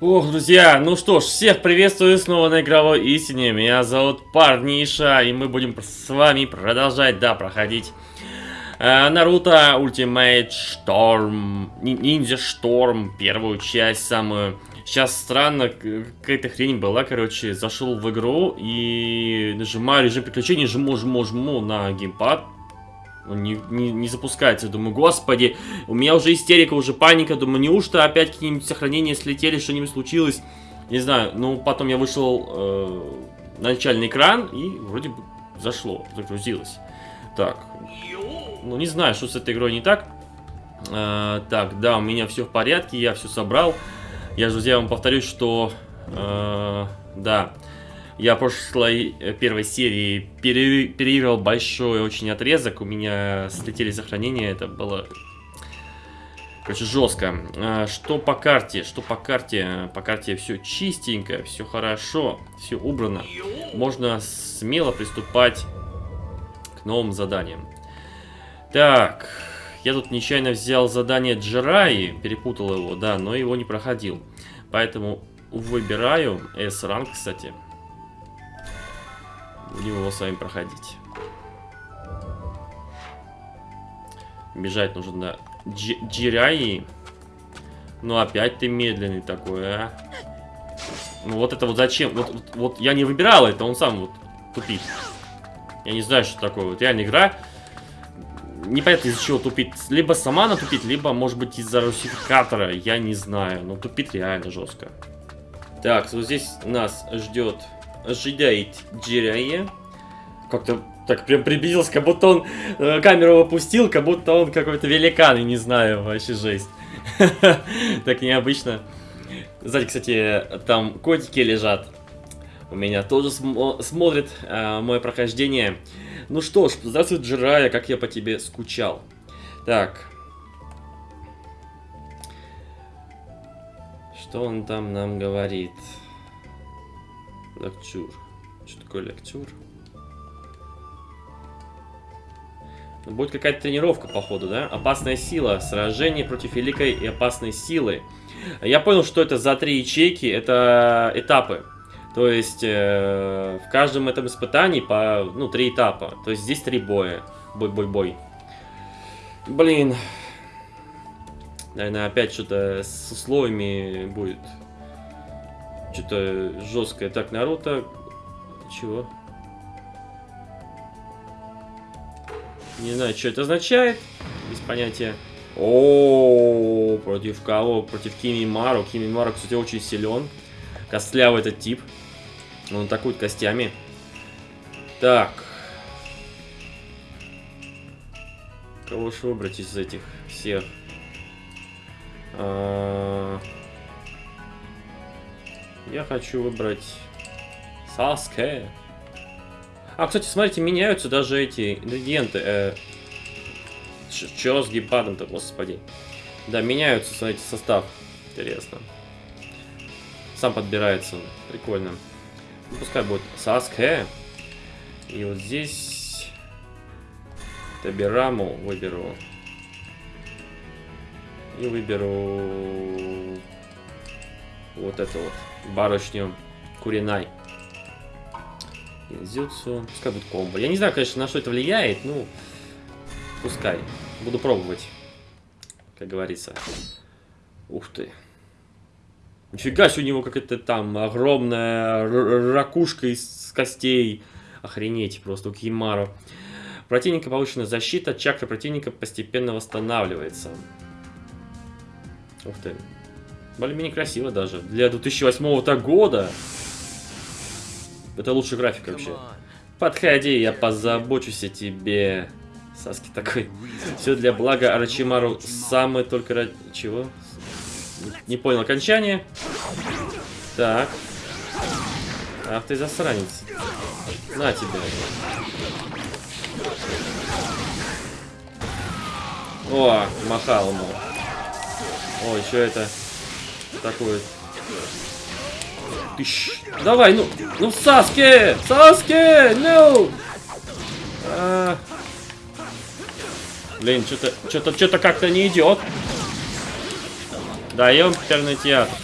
Ох, друзья, ну что ж, всех приветствую снова на игровой истине. Меня зовут Парниша, и мы будем с вами продолжать, да, проходить э, Наруто Ultimate Storm, Ниндзя Шторм, первую часть, самую. Сейчас странно, какая-то хрень была, короче, зашел в игру и нажимаю режим приключений, жму, жму, жму на геймпад, он не, не, не запускается. Думаю, господи, у меня уже истерика, уже паника. Думаю, неужто опять какие-нибудь сохранения слетели, что-нибудь случилось? Не знаю, ну потом я вышел э, на начальный экран и вроде бы зашло, загрузилось. Так, ну не знаю, что с этой игрой не так. Э, так, да, у меня все в порядке, я все собрал. Я, друзья, вам повторюсь, что... Э, да, я в прошлой э, первой серии переиграл большой очень отрезок. У меня слетели сохранения. Это было... Короче, жестко. А, что по карте? Что по карте? По карте все чистенько, все хорошо, все убрано. Можно смело приступать к новым заданиям. Так, я тут нечаянно взял задание Джираи, перепутал его, да, но его не проходил. Поэтому выбираю S-ранг, кстати. Будем его с вами проходить. Бежать нужно на Джираи. Ну опять ты медленный такой, а. Ну вот это вот зачем? Вот, вот, вот я не выбирал это, он сам вот тупит. Я не знаю, что такое. Вот реально игра. Непонятно из-за чего тупит. Либо сама она тупит, либо может быть из-за русификатора. Я не знаю. Но тупит реально жестко. Так, вот здесь нас ждет ожидает Джирая. Как-то так прям приблизился, как будто он э, камеру опустил, как будто он какой-то великан, и не знаю, вообще жесть. Так необычно. Сзади, кстати, там котики лежат. У меня тоже см смотрит э, мое прохождение. Ну что ж, здравствуй, Джирая, как я по тебе скучал. Так. Что он там нам говорит? Лектюр. Что такое лектюр? Ну, будет какая-то тренировка, походу, да? Опасная сила. Сражение против великой и опасной силы. Я понял, что это за три ячейки. Это этапы. То есть, э, в каждом этом испытании по, ну, три этапа. То есть, здесь три боя. Бой-бой-бой. Блин. Наверное, опять что-то с условиями будет. Что-то жесткое. Так, Наруто... Чего? Не знаю, что это означает. Без понятия. О, против кого? Против Кими Мару. Кими Мару, кстати, очень силен. Костлявый этот тип. Он атакует костями. Так. Кого же выбрать из этих всех? А -а -а я хочу выбрать Саске. А, кстати, смотрите, меняются даже эти ингредиенты. Э, Чё с геймпадом-то, господи. Да, меняются, смотрите, состав. Интересно. Сам подбирается. Прикольно. Ну, пускай будет Саске. И вот здесь... Табираму выберу. И выберу... Вот это вот барышню Куринай. Зюцу. Пускай будет комбо. Я не знаю, конечно, на что это влияет, ну, пускай. Буду пробовать, как говорится. Ух ты. Нифига себе у него какая-то там огромная ракушка из костей. Охренеть просто у Кимару. Противника повышенная защита, чакра противника постепенно восстанавливается. Ух ты. Более-менее красиво даже. Для 2008 года. Это лучший график вообще. Подходи, я позабочусь о тебе. Саски такой. Все для блага Арачимару. Самый только... Чего? Не понял окончание. Так. Ах ты засранец. На тебе. О, махал ему. Ой, что это? Такой. Тыщ. Давай, ну, ну, Саске! Саске! Ну! А... Блин, что-то, что-то, что-то как-то не идет. Даем пекарный театр.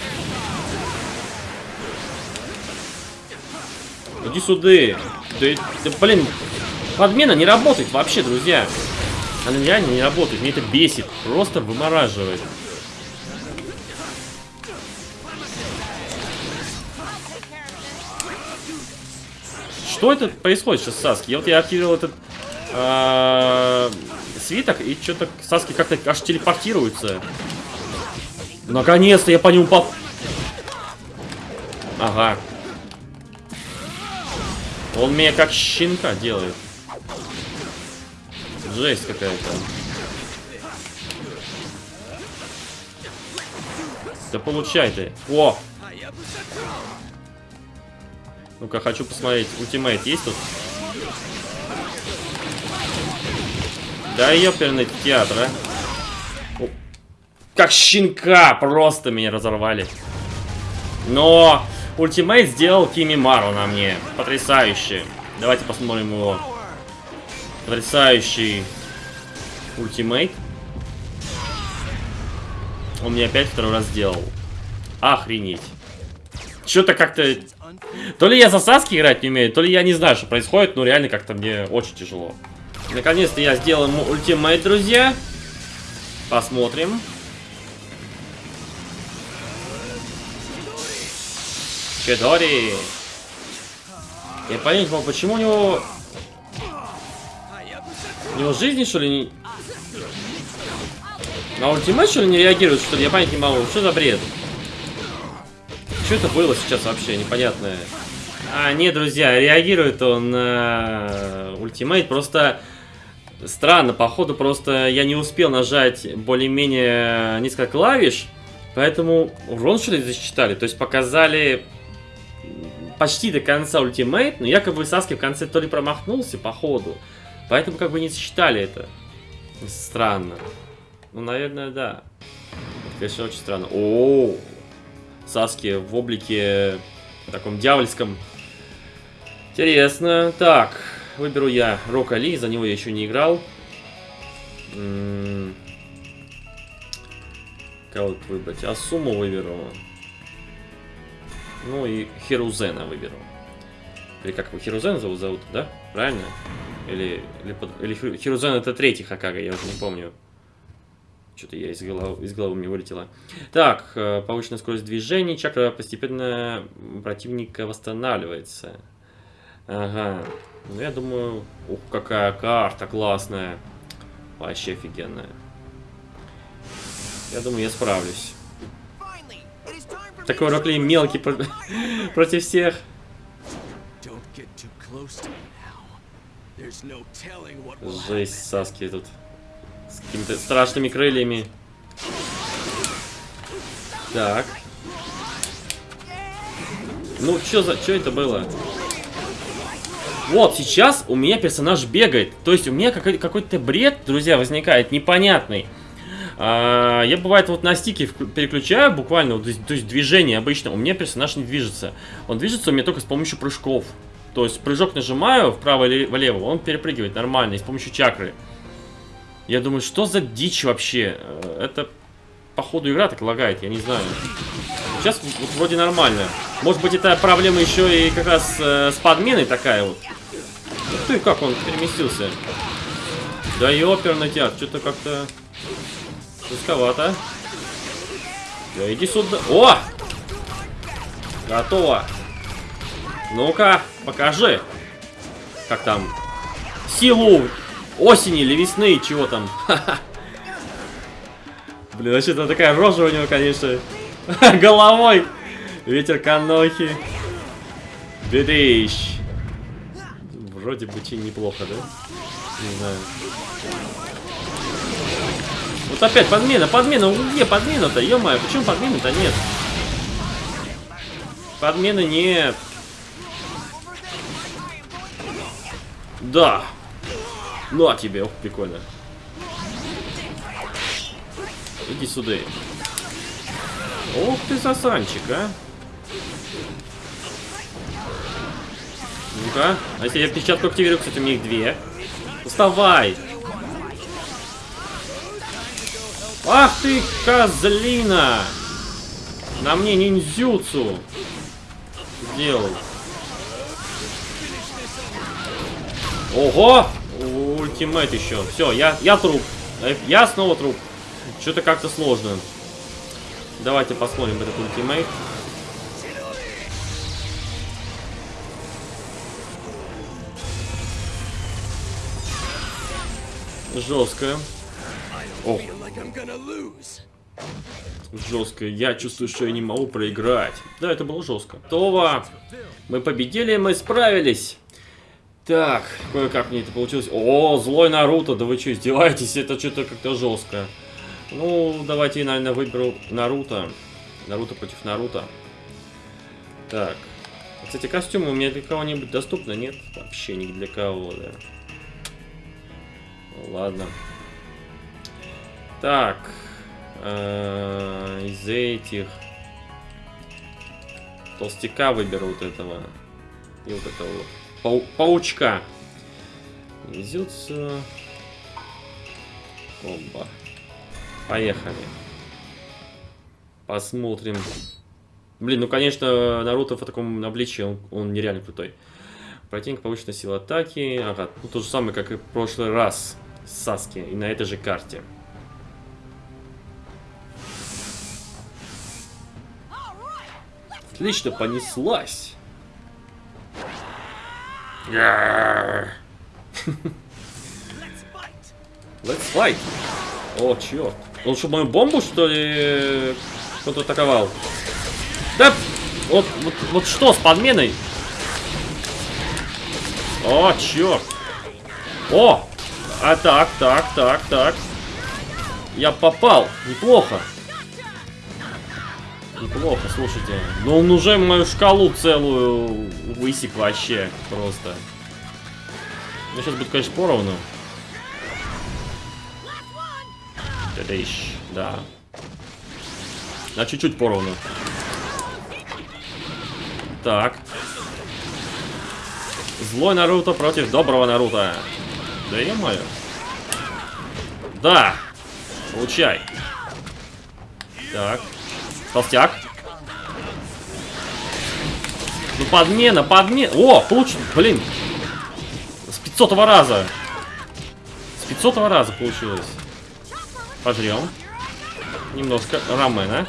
Иди сюда. Да, да, блин, подмена не работает вообще, друзья. Она реально не работает. Мне это бесит. Просто вымораживает. Что это происходит сейчас с Саски? Я вот я активировал этот а, свиток, и что-то Саски как-то аж телепортируется. Наконец-то я по нему поп... Ага. Он меня как щенка делает. Жесть какая-то. Да получай ты. О! Ну-ка, хочу посмотреть. Ультимейт есть тут? Да ёперный театр, а. О, как щенка! Просто меня разорвали. Но ультимейт сделал Кими Мару на мне. Потрясающе. Давайте посмотрим его. Потрясающий ультимейт. Он мне опять второй раз сделал. Охренеть. Что-то как-то... То ли я за Саски играть не умею, то ли я не знаю, что происходит, но реально как-то мне очень тяжело. Наконец-то я сделал ему ультимейт, друзья. Посмотрим. Чедори. Я понять не могу, почему у него... У него жизни, что ли, не... На ультимейт, что ли, не реагирует, что ли? Я понять не могу. Что за бред? Что это было сейчас вообще? Непонятное. А, нет, друзья, реагирует он на ультимейт. Просто странно, походу, просто я не успел нажать более-менее несколько клавиш. Поэтому урон, что ли, засчитали? То есть показали почти до конца ультимейт, но якобы Саски в конце то ли промахнулся, походу. Поэтому как бы не засчитали это. Странно. Ну, наверное, да. Конечно, очень странно. -о, -о. Саски в облике таком дьявольском. Интересно. Так, выберу я Рока Ли, за него я еще не играл. М -м Кого выбрать? Асуму выберу. Ну и Хирузена выберу. Или как его Хирузен зовут, зовут, да? Правильно? Или, или, или Хирузен это третий Хакага, я уже не помню. Что-то я из головы, из головы мне вылетело. Так, э, повышенная скорость движения. Чакра постепенно противника восстанавливается. Ага. Ну, я думаю... Ух, какая карта классная. Вообще офигенная. Я думаю, я справлюсь. Такой Рокли мелкий про... против всех. Жесть, Саски тут. С какими-то страшными крыльями. Так. Ну, что за... Что это было? Вот, сейчас у меня персонаж бегает. То есть у меня какой-то бред, друзья, возникает непонятный. А, я бывает вот на стике переключаю буквально, вот, то есть движение обычно, у меня персонаж не движется. Он движется у меня только с помощью прыжков. То есть прыжок нажимаю вправо или влево, он перепрыгивает нормально, и с помощью чакры. Я думаю, что за дичь вообще? Э, это, походу, игра так лагает, я не знаю. Сейчас вот, вроде нормально. Может быть, это проблема еще и как раз э, с подменой такая вот. Ух ты, как он переместился. Да и оперный театр, что-то как-то рисковато. Да иди сюда. О! Готово. Ну-ка, покажи. Как там? Силу осени или весны, чего там. Блин, вообще то такая рожа у него, конечно. Головой. Ветер канохи. Бедыщ. Вроде бы очень неплохо, да? Не знаю. Вот опять подмена, подмена. Где подмена-то? Ё-моё, почему подмены-то нет? Подмены нет. Да. Ну а тебе, ох, прикольно. Иди сюда. Ох ты, сосанчик, а. Ну-ка. А если я печатку активирую, кстати, у меня их две. Вставай! Ах ты, козлина! На мне ниндзюцу сделал. Ого! Ультимейт еще. Все, я, я труп. Э, я снова труп. Что-то как-то сложно. Давайте посмотрим этот ультимейт. Жестко. О. Жестко. Я чувствую, что я не могу проиграть. Да, это было жестко. Това. Мы победили, мы справились. Так, кое-как мне это получилось. О, злой Наруто, да вы что, издеваетесь? Это что-то как-то жестко. Ну, давайте я, наверное, выберу Наруто. Наруто против Наруто. Так. Кстати, костюмы у меня для кого-нибудь доступны? Нет? Вообще ни для кого, да. Ладно. Так. Э, из этих... Толстяка выберу вот этого. И вот этого вот. Пау паучка. Везется. Оба. Поехали. Посмотрим. Блин, ну конечно, Наруто в таком обличии, он, он нереально крутой. Противник повышенная сила атаки. Ага, ну то же самое, как и в прошлый раз. Саски. И на этой же карте. Отлично, понеслась. Let's fight. О, черт. Он что, мою бомбу, что ли, кто-то атаковал? Да, вот, вот, вот что с подменой? О, черт. О, а так, так, так, так. Я попал. Неплохо. Неплохо, слушайте. Но он уже мою шкалу целую высек вообще просто. Ну, сейчас будет, конечно, поровну. Тадыщ, да. На чуть-чуть поровну. Так. Злой Наруто против доброго Наруто. Да е мое. Да. Получай. Так. Толстяк. Ну, подмена, подмена. О, получил. Блин. С 500 раза. С 500 раза получилось. Пожрем. Немножко рамена.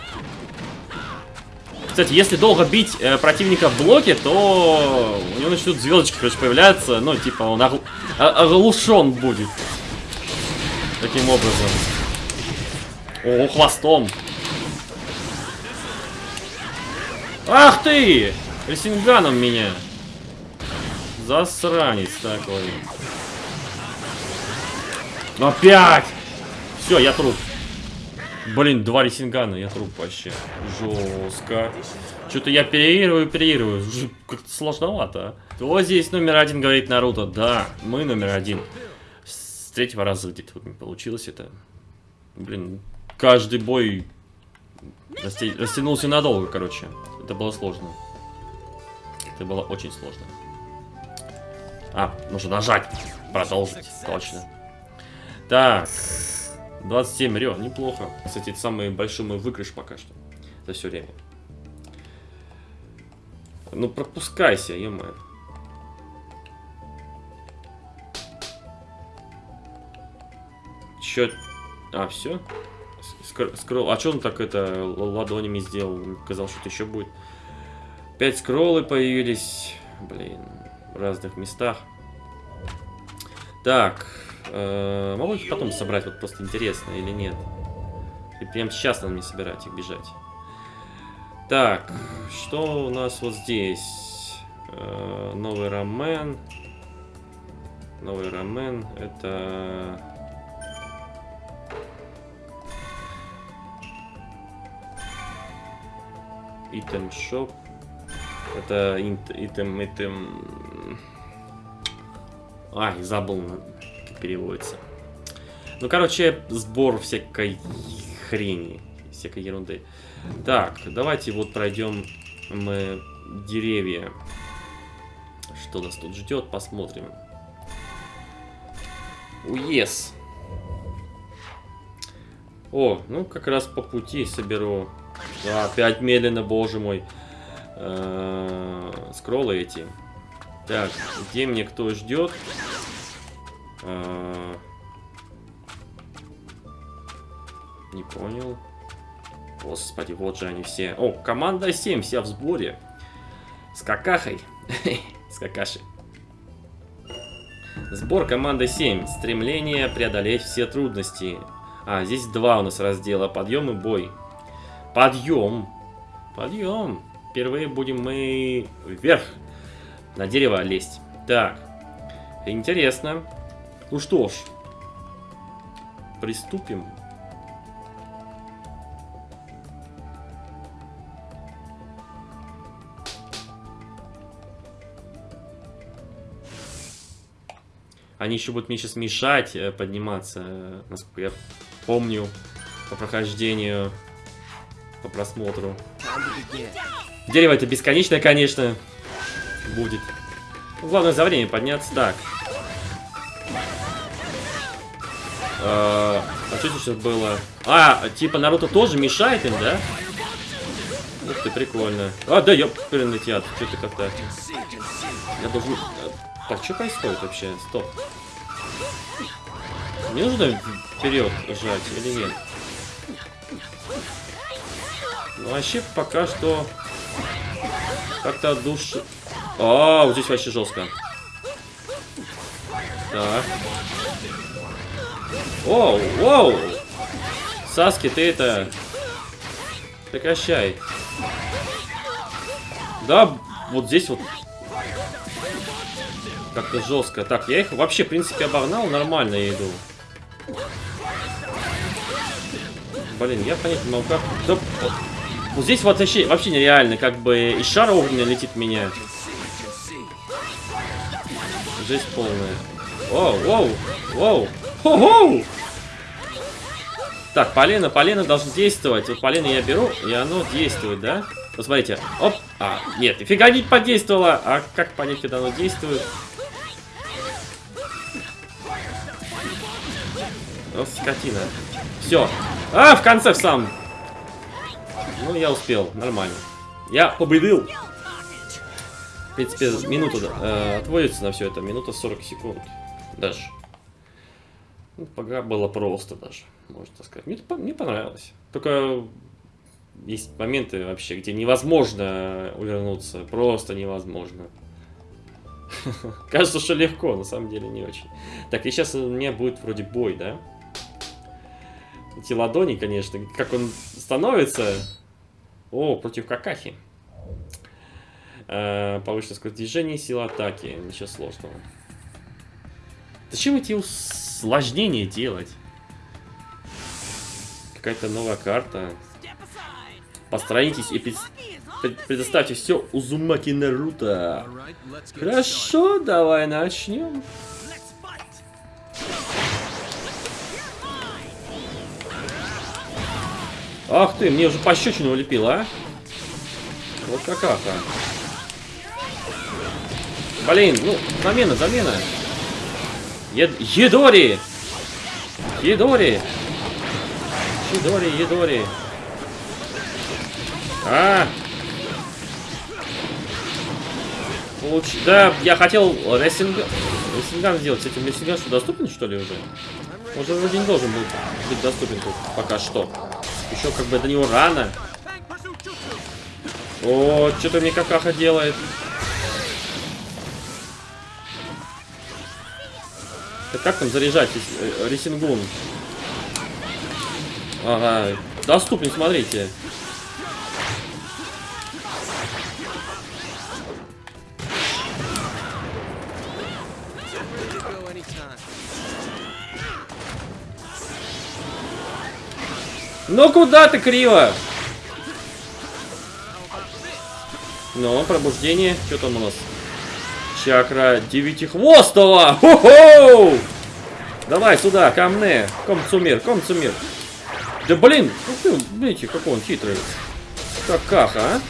Кстати, если долго бить э, противника в блоке, то у него начнут звездочки, короче, появляться. Ну, типа, он огл... оглушен будет. Таким образом. О, хвостом. Ах ты! Ресинганом меня. Засранец такой. Опять! Все, я труп. Блин, два ресингана, я труп вообще. Жестко. Что-то я переигрываю, переигрываю. Как-то сложновато, а. Здесь номер один, говорит Наруто? Да, мы номер один. С третьего раза где-то не получилось это. Блин, каждый бой растянулся надолго, короче. Это было сложно. Это было очень сложно. А, нужно нажать. Продолжить. Точно. Так. 27 рё, неплохо. Кстати, это самый большой мой выигрыш пока что. За все время. Ну, пропускайся, е -мое. Чё? А, все? Скролл. А что он так это ладонями сделал? Казалось, что-то еще будет. Пять скроллы появились. Блин, в разных местах. Так. Э, могу их потом собрать? Вот просто интересно или нет? И прям сейчас надо мне собирать их, бежать. Так, что у нас вот здесь? Э, новый рамен. Новый рамен. Это... Item Shop. Это итем, итем... Ай, забыл, как переводится. Ну, короче, сбор всякой хрени, всякой ерунды. Так, давайте вот пройдем мы деревья. Что нас тут ждет, посмотрим. Уес. О, ну как раз по пути соберу. А, опять медленно, боже мой. Э скроллы эти. Так, где мне кто ждет? Э не понял. Господи, вот же они все. О, команда 7, вся в сборе. С какахой. С какашей. Сбор команды 7. Стремление преодолеть все трудности. А, здесь два у нас раздела. Подъем и бой. Подъем. Подъем. Впервые будем мы вверх. На дерево лезть. Так. Интересно. Ну что ж. Приступим. Они еще будут мне сейчас мешать э, подниматься, э, насколько я помню, по прохождению, по просмотру. Дерево это бесконечное, конечно, будет. Главное за время подняться. Так. А, а что сейчас было? А, типа Наруто тоже мешает им, да? Ух ты, прикольно. А, да, ёп, яд. Что-то как-то... Я должен... Так, что происходит вообще? Стоп. Мне нужно вперед жать или нет? Ну, вообще, пока что... Как-то душ... А, вот здесь вообще жестко. Так. Оу, оу! Саски, ты это... Прекращай. Да, вот здесь вот как-то жестко. Так, я их вообще, в принципе, обогнал. Нормально я иду. Блин, я понять не могу, как... Да, вот здесь вообще, вообще нереально. Как бы из шара огненный летит меня. Жесть полная. Оу, оу, оу. Хо-хоу! Так, полено, полено должен действовать. Вот полено я беру, и оно действует, да? Вот смотрите. Оп. А, нет, нифига не подействовало. А как понять, когда оно действует? Вот скотина. Все. А, в конце в сам. Ну, я успел. Нормально. Я победил. В принципе, минута э, отводится на все это. Минута 40 секунд. Даже. Ну, пока было просто даже, можно сказать. Мне, мне понравилось. Только есть моменты вообще, где невозможно увернуться. Просто невозможно. Кажется, что легко, на самом деле не очень. Так, и сейчас у меня будет вроде бой, да? Эти ладони, конечно, как он становится. О, против какахи. Э, повышенная скорость движения, сила атаки. Ничего сложного. Зачем эти усложнения делать? Какая-то новая карта. Построитесь и предоставьте все Узумаки Наруто. Хорошо, давай начнем. Ах ты, мне уже пощечину улепил, а? Вот какаха. Блин, ну, замена, замена. Чид Чидори! Чидори! Чидори, Чидори. А! Получ... Да, я хотел расенг... расенган сделать. С этим расенган что, доступен, что ли, уже? Уже вроде не должен был быть доступен тут пока что. Еще как бы до него рано. О, что-то мне какаха делает. Так как там заряжать э, ресингун? Ага, доступен, смотрите. Ну куда ты криво? Ну, пробуждение. Что там у нас? Чакра девятихвостого! Хо-хо! Давай сюда, ко мне. Комцумир, комцумир. Да блин, ну видите, какой он хитрый. Какаха, а?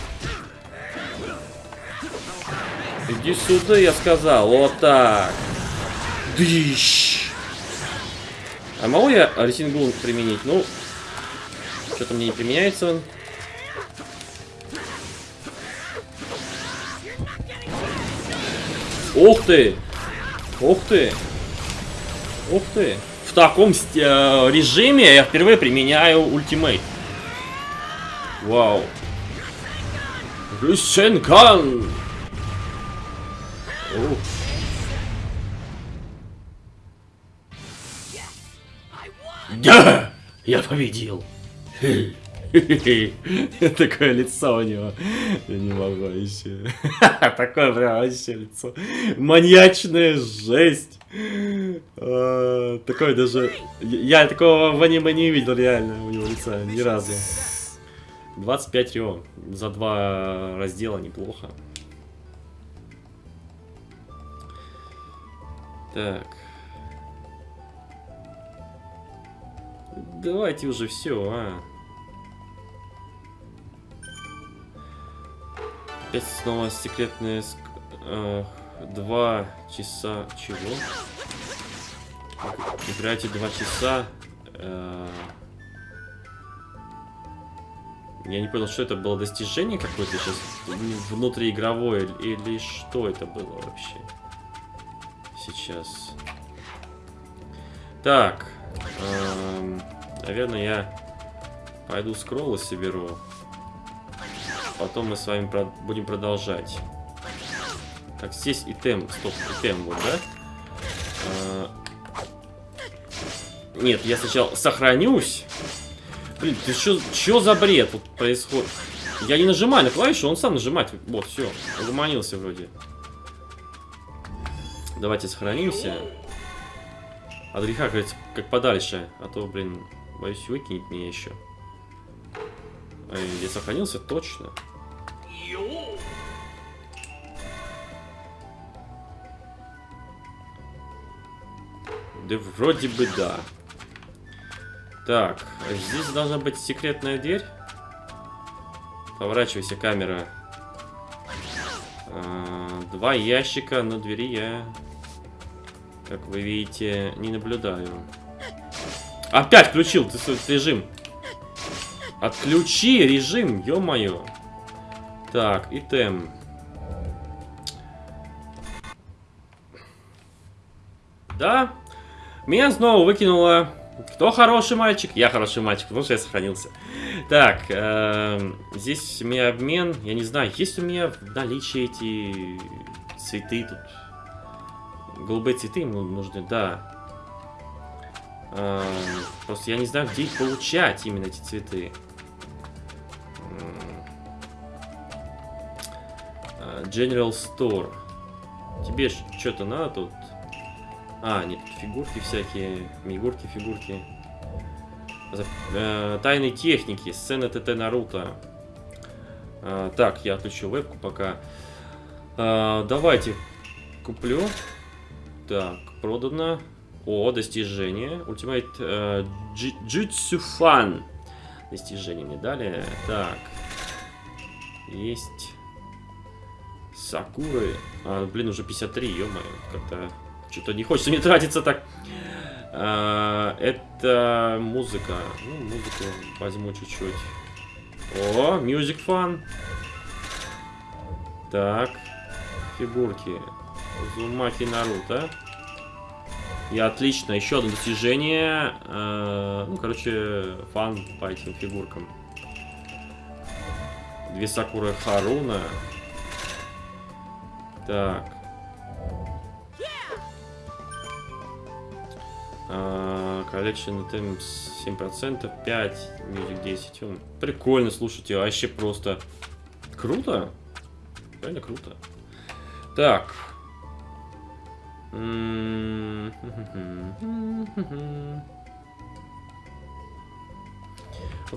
Иди сюда, я сказал. Вот так. Дыщ. А могу я Арсингун применить? Ну, Что-то мне не применяется он. Ух ты! Ух ты! Ух ты! В таком э, режиме я впервые применяю ультимейт. Вау. Рюсенкан! Да! Я победил! Такое лицо у него. Я не могу еще. Такое прям вообще лицо. Маньячная жесть. А, такое даже... Я такого в аниме не видел реально у него лица ни разу. 25 рио. За два раздела неплохо. Так. Давайте уже все, а. Опять снова секретные... Э, два часа... Чего? Играйте два часа. Э, я не понял, что это было достижение какое-то сейчас внутриигровое или что это было вообще сейчас. Так, эм, наверное, я пойду скроллы соберу. Потом мы с вами про будем продолжать. Так, здесь и тем, стоп, и тем вот, да? А нет, я сначала сохранюсь. Блин, ты что, что за бред тут происходит? Я не нажимаю на клавишу, он сам нажимает. Вот, все, угомонился вроде. Давайте сохранимся. От греха, говорится, как подальше. А то, блин, боюсь, выкинет меня еще. Я сохранился точно. Да вроде бы да. Так, здесь должна быть секретная дверь. Поворачивайся, камера. А, два ящика на двери я, как вы видите, не наблюдаю. Опять включил ты свой режим. Отключи режим, ё-моё. Так, и тем. Да, меня снова выкинуло... Кто хороший мальчик? Я хороший мальчик, потому что я сохранился. Так, э, здесь у меня обмен. Я не знаю, есть у меня в наличии эти цветы тут. Голубые цветы ему нужны, да. Э, просто я не знаю, где их получать, именно эти цветы. Э, General Store. Тебе что-то надо тут? А, нет, фигурки всякие, мигурки, фигурки. Э, тайны техники, сцена ТТ Наруто. Э, так, я отключу вебку пока. Э, давайте куплю. Так, продано. О, достижение. Ultimate э, Jutsu Fan. Достижение мне дали. Так. Есть. Сакуры. А, блин, уже 53, ё-моё. Как-то что-то не хочется мне тратиться так. А, это музыка. Ну, музыку возьму чуть-чуть. О, Music Fun. Так. Фигурки. Зумаки Наруто. И отлично. Еще одно достижение. А, ну, короче, фан по этим фигуркам. Две Сакуры Харуна. Так. Collection Items 7%, 5, Music 10. Он прикольно, слушайте, вообще просто круто. Реально круто. Так.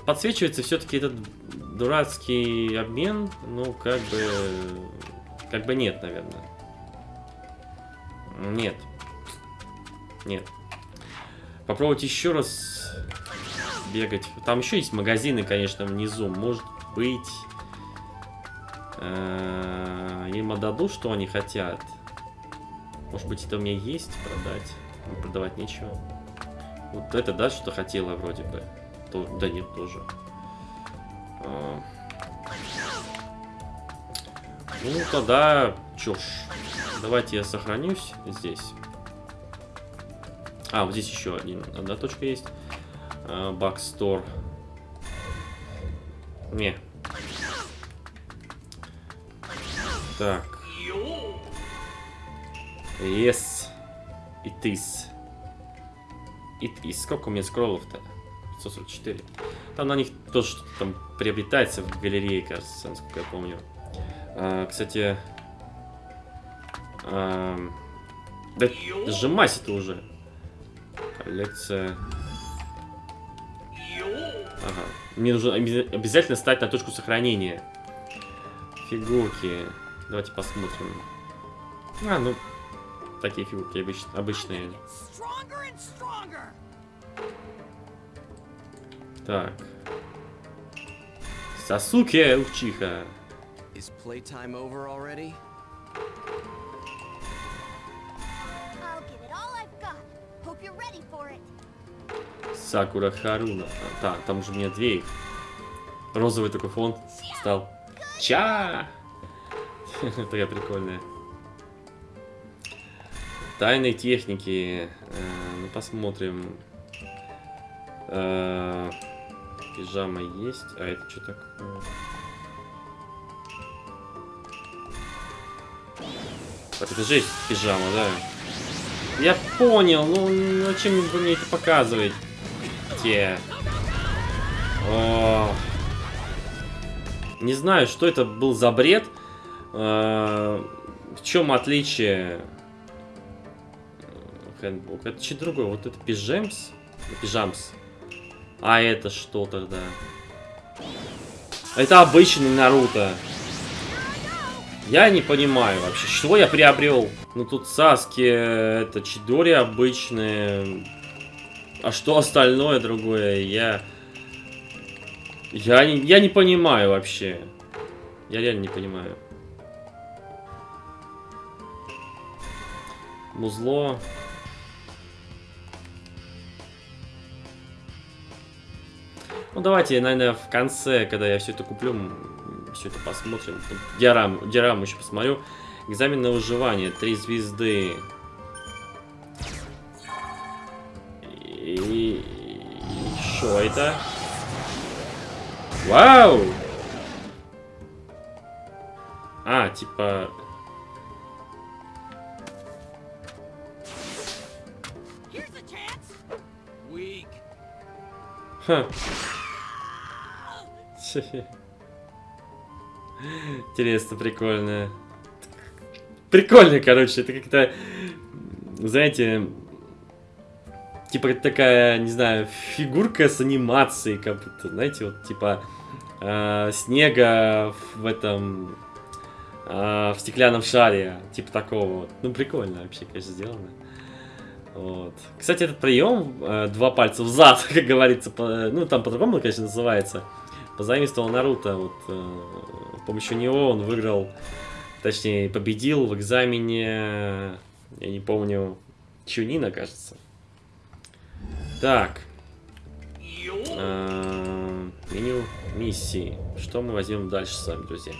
Подсвечивается все-таки этот дурацкий обмен. Ну, как бы... Как бы нет, наверное. Нет. Нет. Попробовать еще раз бегать. Там еще есть магазины, конечно, внизу. Может быть... Э, им отдадут, что они хотят. Может быть, это у меня есть продать. Продавать нечего. Вот это, да, что хотела вроде бы. То, да нет, тоже. А. Ну, тогда... Чё ж. Давайте я сохранюсь здесь. А, вот здесь еще один, одна точка есть. Бакстор. Не. Так. Yes. It is. It is. Сколько у меня скроллов-то? 144. Там на них тоже что-то там приобретается в галерее, кажется, насколько я помню. А, кстати... А, да сжимайся-то уже. Коллекция... Ага. Мне нужно обязательно стать на точку сохранения. Фигурки. Давайте посмотрим. А, ну, такие фигурки обыч обычные. Так. Сасуке Учиха. Сакура Харуна. Так, там уже у меня две их. Розовый такой фон стал. Ча! Такая прикольная. Тайной техники. Э, ну, посмотрим. Э, пижама есть. А это что такое? Так, это же пижама, да? Я понял, ну зачем вы мне это показываете? О. Не знаю, что это был за бред. Э, в чем отличие? Хэндбук. Это что другое? Вот это пижамс? Пижамс. А это что тогда? Это обычный Наруто. Я не понимаю вообще, что я приобрел. Ну тут Саски, это Чидори обычные. А что остальное другое, я... Я не, я не понимаю вообще. Я реально не понимаю. Музло. Ну, давайте, наверное, в конце, когда я все это куплю, все это посмотрим. Диарам, диараму еще посмотрю. Экзамен на выживание. Три звезды. И... Что это? Вау! А, типа... Ха. Интересно, прикольно. Прикольно, короче, это как-то, знаете, типа такая, не знаю, фигурка с анимацией, как будто, знаете, вот типа э, снега в этом, э, в стеклянном шаре, типа такого вот. Ну, прикольно вообще, конечно, сделано. Вот. Кстати, этот прием, э, два пальца в зад, как говорится, по, ну, там по-другому, конечно, называется, позаимствовал Наруто. Вот, э, с помощью него он выиграл, точнее, победил в экзамене, я не помню, Чунина, кажется. Так. Э, меню миссии. Что мы возьмем дальше с вами, друзья?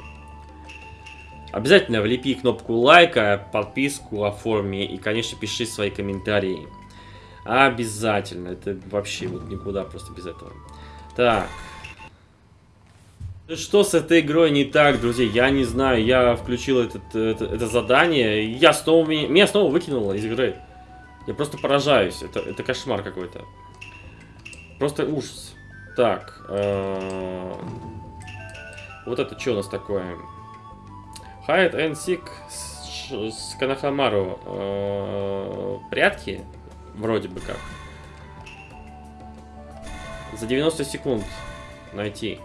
Обязательно влепи кнопку лайка, подписку оформи и, конечно, пиши свои комментарии. Обязательно. Это вообще вот никуда просто без этого. Так. Что с этой игрой не так, друзья? Я не знаю. Я включил этот, это, это задание. Я снова, меня снова выкинуло из игры. Я просто поражаюсь. Это, это кошмар какой-то. Просто ужас. Так. Э вот это что у нас такое? Хайд and Seek с, с Канахамару э, прятки, вроде бы как. За 90 секунд найти.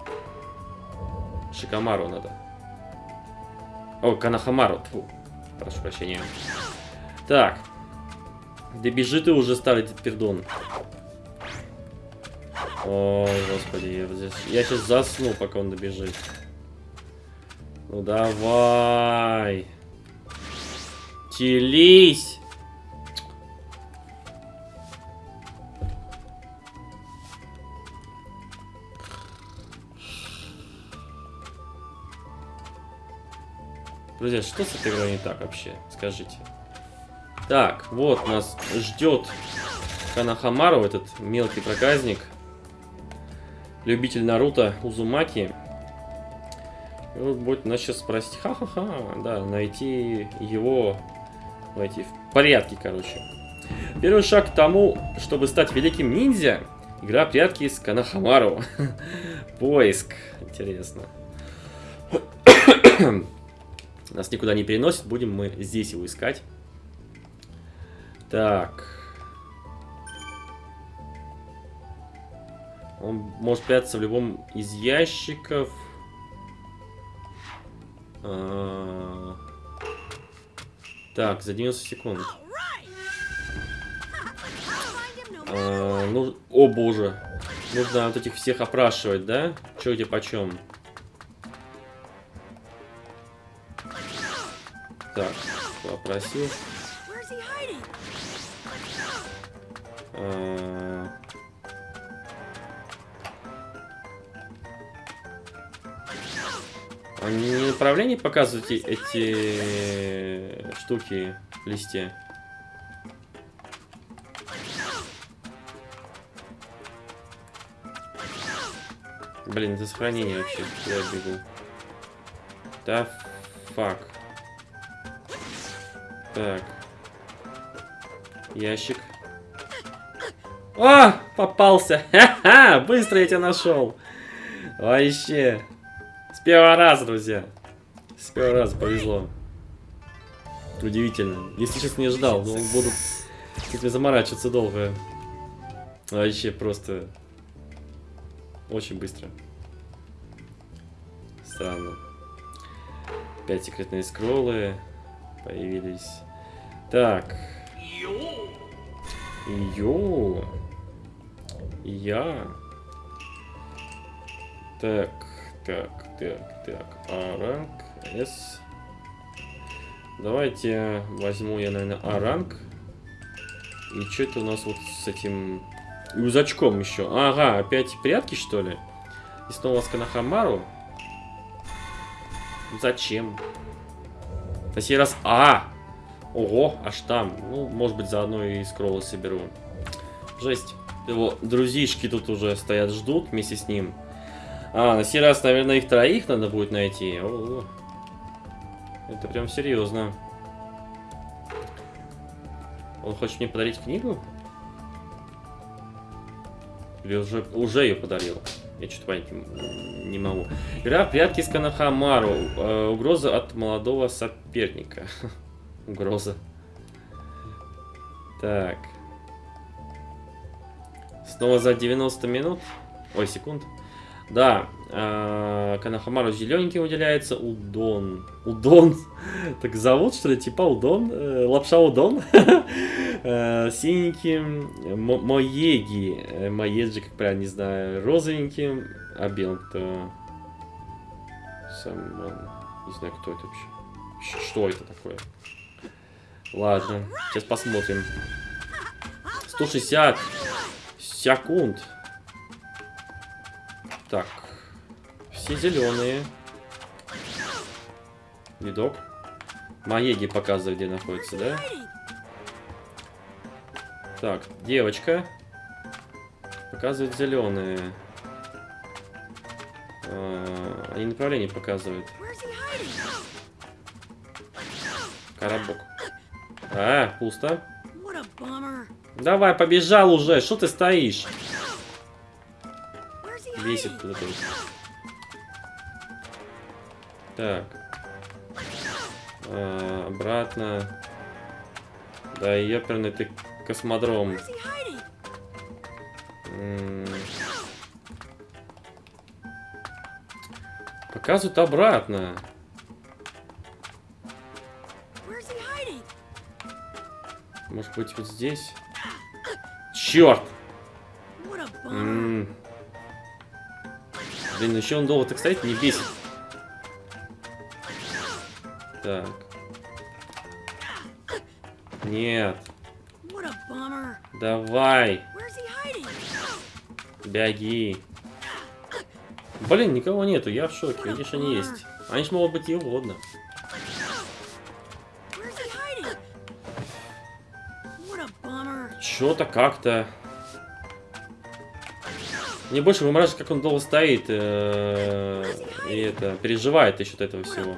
Шикамару надо. О, Канахамару. Тьфу. Прошу прощения. Так. Да бежи ты уже, старый пердон. О, господи, я, здесь... я сейчас засну, пока он добежит. Ну давай. Телись. Друзья, что с этой игрой не так вообще? Скажите. Так, вот нас ждет Канахамару, этот мелкий проказник. Любитель Наруто Узумаки. И вот будет нас сейчас спросить, ха-ха-ха, да, найти его, найти в порядке, короче. Первый шаг к тому, чтобы стать великим ниндзя, игра прятки с Канахамару. Поиск. Интересно. Нас никуда не переносит, будем мы здесь его искать. Так. Он может прятаться в любом из ящиков. А... Так, за 90 секунд. А, ну, о боже. Нужно вот этих всех опрашивать, да? Че где почем? Так, попросил. Они не направление показывают эти штуки в листе? Блин, это сохранение вообще. Я бегу? Да, фак. Так. Ящик. А, попался. Ха-ха, быстро я тебя нашел. Вообще. С первого раза, друзья. С первого раза повезло. Удивительно. Если честно, не ждал. Но буду с этим заморачиваться долго. Вообще просто очень быстро. Странно. Опять секретные скроллы появились. Так. Йо. Я. Так, так, так, так. А ранг S. Давайте возьму я, наверное, А ранг. И что это у нас вот с этим Юзачком еще. Ага, опять прятки, что ли? И снова с Канахамару. Зачем? На сей раз... А! Ого, аж там. Ну, может быть, заодно и скроллы соберу. Жесть. Его друзишки тут уже стоят, ждут вместе с ним. А, на сей раз, наверное, их троих надо будет найти. О -о -о. Это прям серьезно. Он хочет мне подарить книгу? Или уже, уже ее подарил? Я что-то понять не могу. Игра в прятки с Канахамару. Э, угроза от молодого соперника. Угроза. Так. Снова за 90 минут. Ой, секунд. Да, э, Канахамару зелененький выделяется. Удон. Удон. Так зовут, что ли? Типа Удон? Э, лапша Удон? э, синеньким. Моеги. Э, Моеджи, как правильно, не знаю. Розовеньким. А белым кто? Сам, не знаю, кто это вообще. Что это такое? Ладно, сейчас посмотрим. 160 секунд. Так. Все зеленые. Видок. Маеги показывает, где находится, да? Так, девочка. Показывает зеленые. А, они направление показывают. Коробок. А, пусто. Давай, побежал уже. Что ты стоишь? Бесит куда-то. Так. А, обратно. Да, ёперный ты космодром. Показывают обратно. Может быть вот здесь? Черт! М -м -м. Блин, еще он долго так стоит, не бесит. Так. Нет. Давай. Беги. Блин, никого нету, я в шоке. Видишь, они есть. Они ж могут быть и угодно. Что-то как-то... Мне больше вымораживает, как он долго стоит. Э и это, переживает насчет этого всего.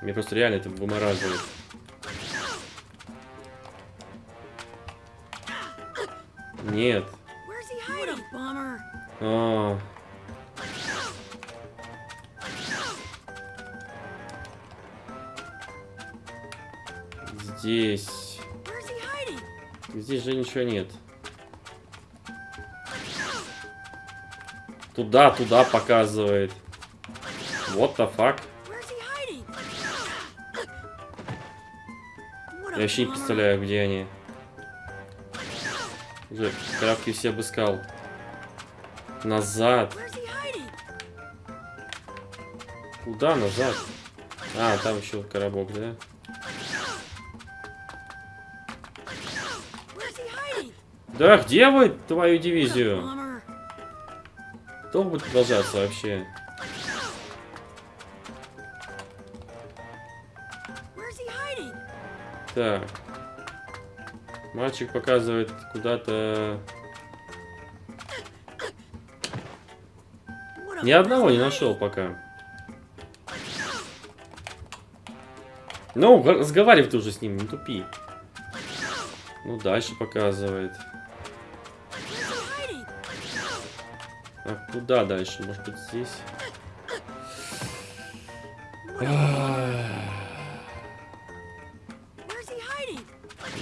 Мне просто реально это вымораживает. Нет. А. Здесь. Здесь же ничего нет. Туда, туда показывает. What the fuck? Я вообще не представляю, где они. Уже коробки все обыскал. Назад. Куда назад? А, там еще коробок, да? Да, где вы твою дивизию? Долго будет продолжаться вообще? Так. Мальчик показывает куда-то... Ни одного не нашел пока. Ну, разговаривай ты уже с ним, не тупи. Ну, дальше показывает. Куда дальше? Может быть, здесь?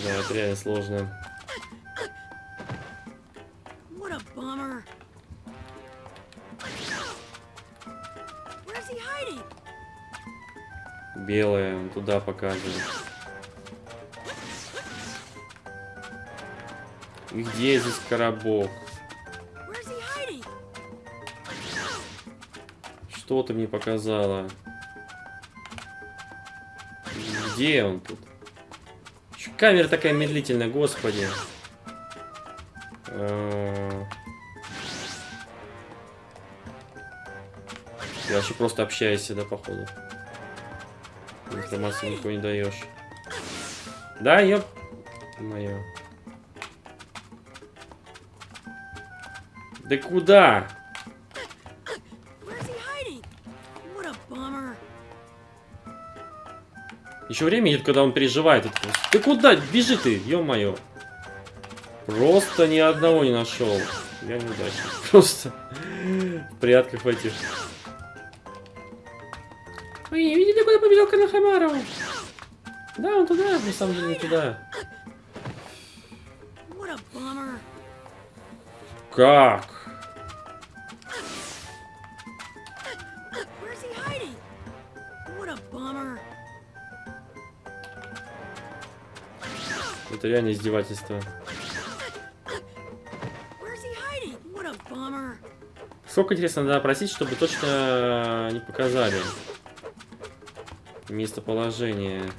Да, это реально сложно. Белое, он туда показывает. И где здесь коробок? Что ты мне показала? Где он тут? Камера такая медлительная, господи. А. Ты вообще просто общаешься, да, походу? Информацию никакой не даешь. Да, ёп... Моё. Да куда? Время идет, когда он переживает. Ты куда? Бежи ты, ё-моё. Просто ни одного не нашел. Я неудачник. Просто в прятках в этих. Ой, видите, куда побежал Канахамаров? Да, он туда, на самом деле, не туда. Как? Это реально издевательство. Сколько, интересно, надо просить, чтобы точно не показали местоположение.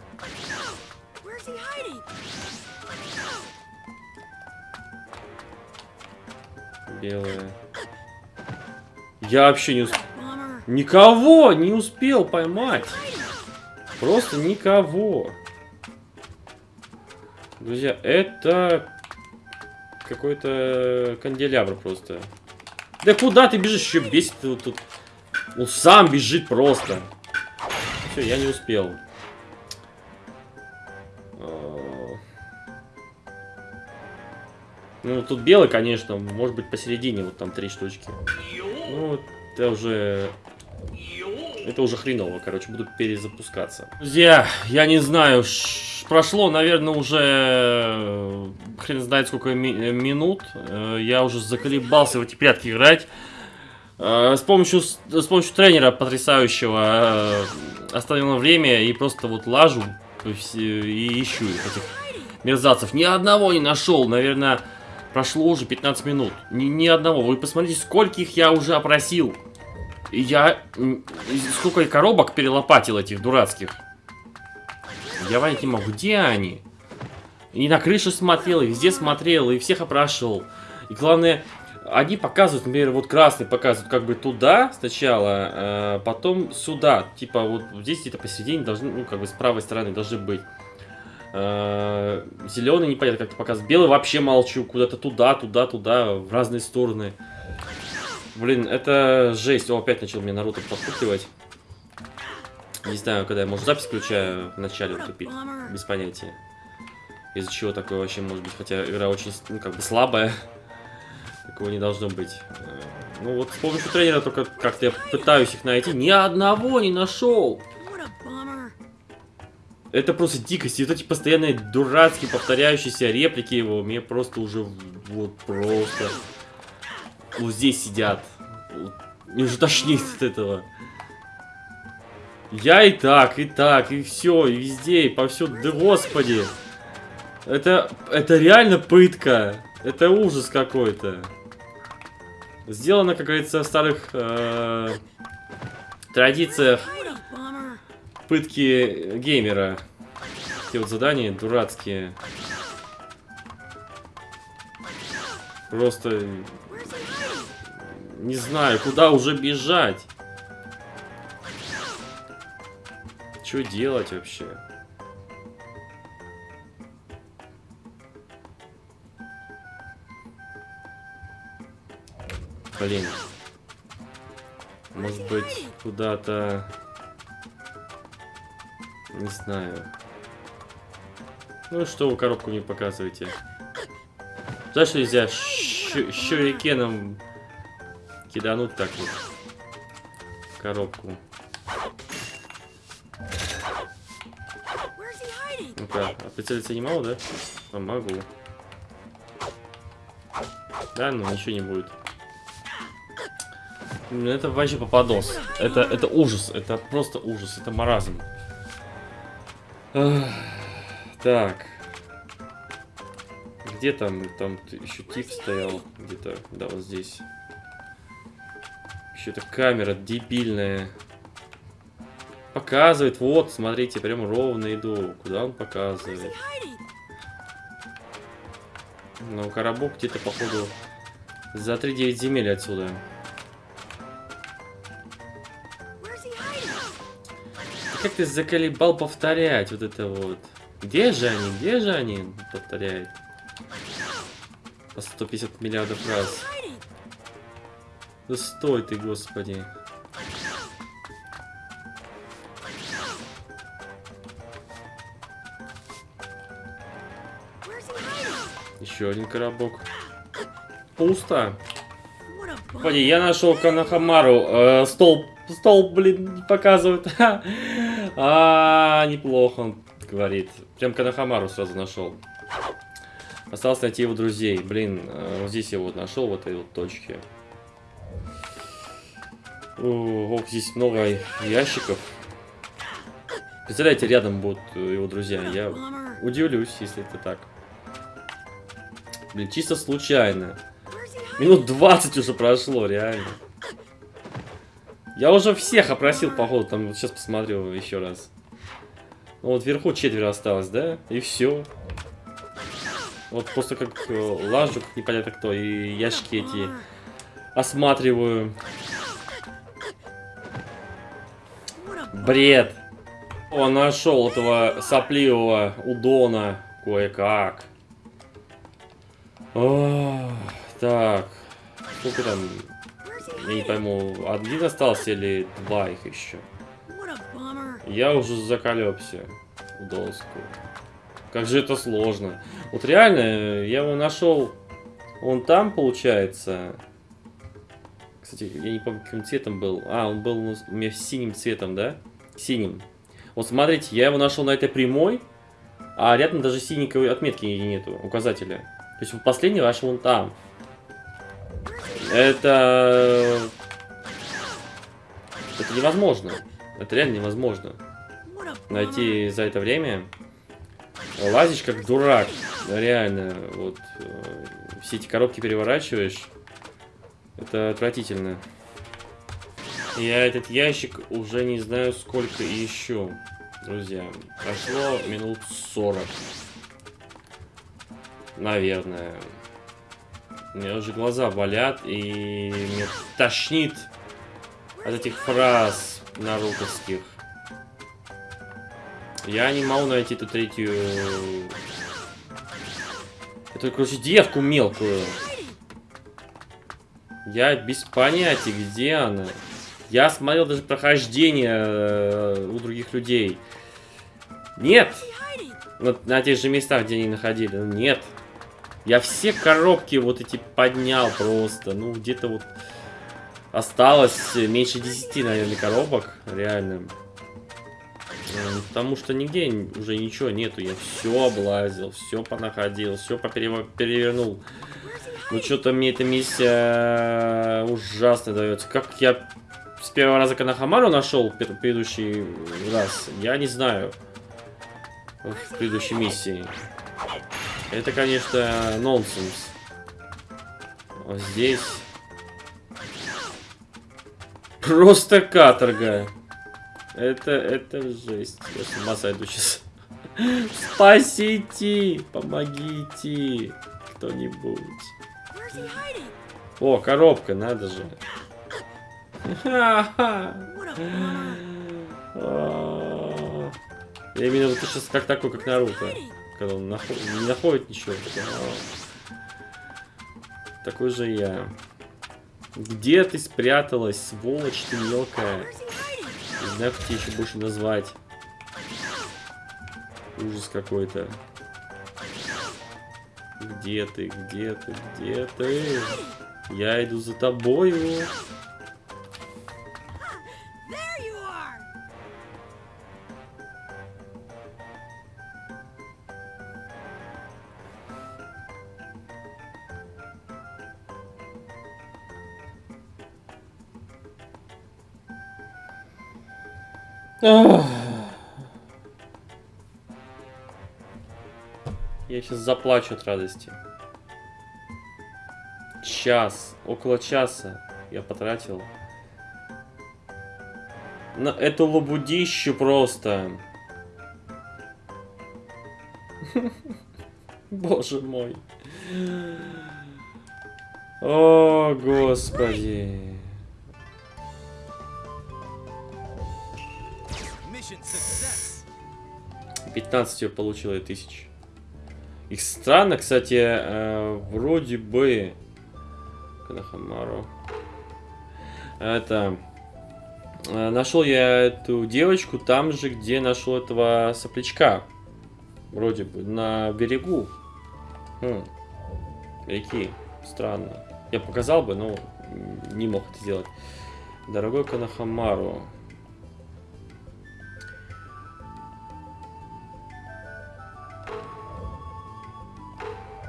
Белое. Я вообще не успел. Никого не успел поймать. Просто никого. Друзья, это какой-то канделябр просто. Да куда ты бежишь? Еще бесит вот тут. Он сам бежит просто. Все, я не успел. А. Ну, тут белый, конечно, может быть посередине, вот там три штучки. Ну, это уже это уже хреново, короче, буду перезапускаться. Друзья, я не знаю, прошло, наверное, уже э, хрен знает сколько ми минут. Э, я уже заколебался в эти прятки играть. Э, с помощью, с помощью тренера потрясающего остановил время и просто вот лажу и ищу этих мерзавцев. Ни одного не нашел, наверное, прошло уже 15 минут. Ни, ни одного. Вы посмотрите, скольких я уже опросил. Я... Сколько коробок перелопатил этих дурацких. Я понять не могу, где они? И на крышу смотрел, и везде смотрел, и всех опрашивал. И главное, они показывают, например, вот красный показывают как бы туда сначала, а потом сюда. Типа вот здесь где-то посередине должны, ну как бы с правой стороны должны быть. Э, зеленый непонятно как-то показывает. Белый вообще молчу. Куда-то туда, туда, туда, в разные стороны. Блин, это жесть. О, опять начал мне Наруто подпугивать. Не знаю, когда я, может, запись включаю в начале тупить. Без понятия. Из-за чего такое вообще может быть. Хотя игра очень, ну, как бы слабая. Такого не должно быть. Ну вот с помощью тренера только как-то я пытаюсь их найти. Ни одного не нашел. Это просто дикость. И вот эти постоянные дурацкие повторяющиеся реплики его, мне просто уже вот просто... Вот здесь сидят. Мне уже тошнит от этого. Я и так, и так, и все, и везде, и повсюду. Да господи. Это, это реально пытка. Это ужас какой-то. Сделано, как говорится, в старых э, традициях пытки геймера. Эти вот задания дурацкие. Просто не знаю, куда уже бежать. Что делать вообще? Блин. Может быть, куда-то... Не знаю. Ну что вы коробку не показываете? За что нельзя щурикеном кидануть так вот? Коробку. Ну-ка, а прицелиться не могу, да? А, могу. Да, ну ничего не будет. Это вообще попадос. Это, это ужас. Это просто ужас. Это маразм. Так. Где там? Там еще тип стоял. Где-то. Да, вот здесь. Еще эта камера дебильная. Показывает. Вот, смотрите, прям ровно иду. Куда он показывает? Ну, коробок где-то, походу, за 3-9 земель отсюда. Как ты заколебал повторять вот это вот? Где же они? Где же они? Повторяет. По 150 миллиардов раз. Да стой ты, господи. Еще один коробок. Пусто. Господи, я нашел Канахамару. Э, стол, стол, блин, показывает. а, неплохо он говорит. Прям Канахамару сразу нашел. Осталось найти его друзей. Блин, э, вот здесь я вот нашел, в этой вот точке. Ох, здесь много ящиков. Представляете, рядом будут его друзья. Я удивлюсь, если это так. Блин, чисто случайно. Минут 20 уже прошло, реально. Я уже всех опросил, походу, там вот сейчас посмотрю еще раз. Ну, вот вверху четверо осталось, да? И все. Вот просто как э, лажу, как непонятно кто, и ящики эти осматриваю. Бред. Он нашел этого сопливого удона кое-как. Так. Сколько там? Я не пойму, один остался или два их еще? Я уже заколебся в доску. Как же это сложно. Вот реально, я его нашел. Он там, получается. Кстати, я не помню, каким цветом был. А, он был у меня синим цветом, да? Синим. Вот смотрите, я его нашел на этой прямой, а рядом даже синенькой отметки нету, указателя. То есть последний ваш вон там. Это... Это невозможно. Это реально невозможно. Найти за это время. Лазишь как дурак. Реально. Вот. Э, все эти коробки переворачиваешь. Это отвратительно. Я этот ящик уже не знаю сколько еще. Друзья, прошло минут 40. Наверное. У меня уже глаза болят, и мне тошнит от этих фраз нарутовских. Я не могу найти эту третью... Эту, короче, девку мелкую. Я без понятия, где она. Я смотрел даже прохождение э, у других людей. Нет! На, на тех же местах, где они находили. Нет. Я все коробки вот эти поднял просто. Ну, где-то вот осталось меньше 10, наверное, коробок. Реально. Э, потому что нигде уже ничего нету. Я все облазил, все понаходил, все перевернул. Ну, что-то мне эта миссия ужасно дается. Как я с первого раза Канахамару нашел предыдущий раз, я не знаю. В предыдущей миссии. Это, конечно, нонсенс. Вот здесь... Просто каторга. Это, это жесть. Я с ума сойду сейчас. Спасите! Помогите! Кто-нибудь. О, коробка, надо же. А. Я именно вот сейчас как такой, как Наруто. Когда он наход... не находит ничего. Такой же я. Где ты спряталась, сволочь ты мелкая? Не знаю, как тебе еще больше назвать. Ужас какой-то. Где ты, где ты, где ты? Я иду за тобою. Я сейчас заплачу от радости. Час, около часа я потратил на эту лабудищу просто. Боже мой. О, господи. 15 я получила тысяч. Их странно, кстати, э, вроде бы... Канахамару. Это... Э, нашел я эту девочку там же, где нашел этого соплячка. Вроде бы, на берегу. Хм. Реки. Странно. Я показал бы, но не мог это сделать. Дорогой Канахамару.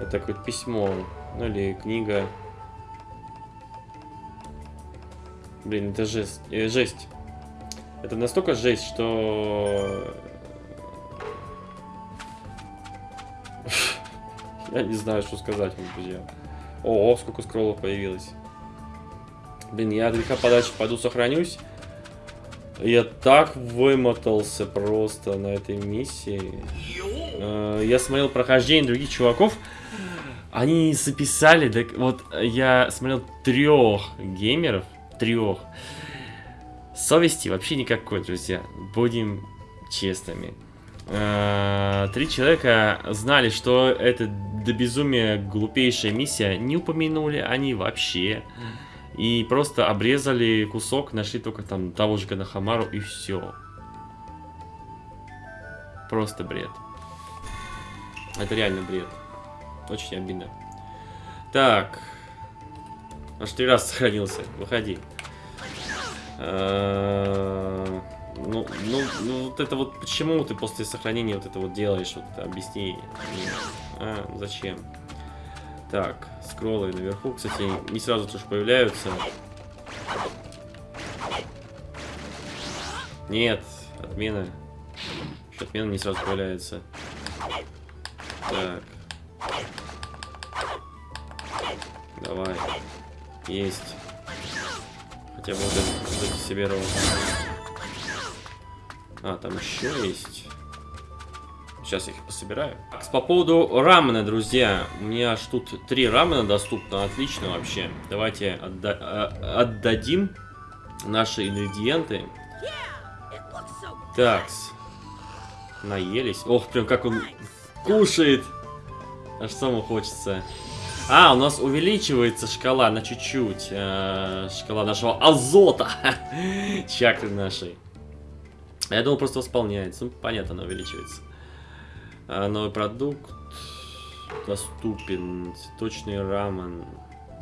Это какое-то письмо, ну или книга. Блин, это жесть. Э, жесть. Это настолько жесть, что... Я не знаю, что сказать вам, друзья. О, сколько скроллов появилось. Блин, я от подальше пойду сохранюсь. Я так вымотался просто на этой миссии. Э, я смотрел прохождение других чуваков. Они записали, так вот я смотрел трех геймеров, трех. Совести вообще никакой, друзья. Будем честными. Э, три человека знали, что это до безумия глупейшая миссия. Не упомянули они вообще. И просто обрезали кусок, нашли только там того же Канахамару и все. Просто бред. Это реально бред. Очень обидно. Так. Аж три раза сохранился. Выходи. А, ну, ну, ну, вот это вот, почему ты после сохранения вот это вот делаешь, вот объясни. А, зачем? Так, скроллы наверху, кстати, не сразу тоже появляются. Нет, отмена. Еще отмена не сразу появляется. Так. Давай. Есть. Хотя бы вот себе ровно. А, там еще есть. Сейчас я их пособираю. Так, по поводу рамена, друзья. У меня аж тут три рамена доступно. Отлично вообще. Давайте отда а, отдадим наши ингредиенты. Такс. Наелись. Ох, прям как он кушает. Аж самому хочется. А, у нас увеличивается шкала на чуть-чуть. Э, шкала нашего азота. Чакры нашей. Я думал, просто восполняется. Ну, понятно, она увеличивается. А, новый продукт. Доступен. Цветочный рамен.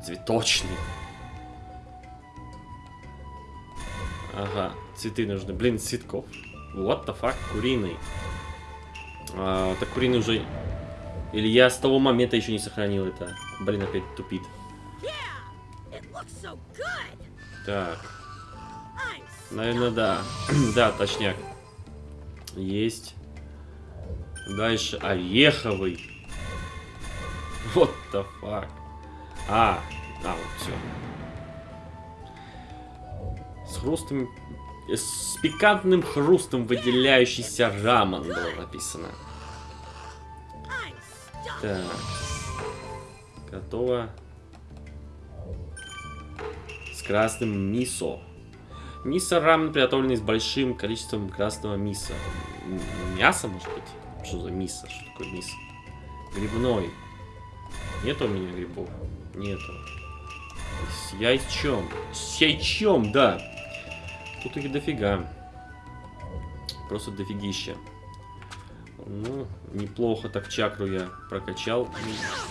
Цветочный. Ага, цветы нужны. Блин, цветков. What the fuck? Куриный. А, так куриный уже... Или я с того момента еще не сохранил это. Блин, опять тупит. Так. Наверное, да. да, точняк. Есть. Дальше ореховый. Вот the fuck. А, а, вот все. С хрустом... С пикантным хрустом выделяющийся рамен было написано. Так. Готово. С красным мисо. Мисо рамен, приготовленный с большим количеством красного миса. Мясо, может быть? Что за мисо? Что такое мисо? Грибной. Нет у меня грибов? Нету. С яйчом. С яйчом, да. Тут их дофига. Просто дофигища. Ну, неплохо так чакру я прокачал.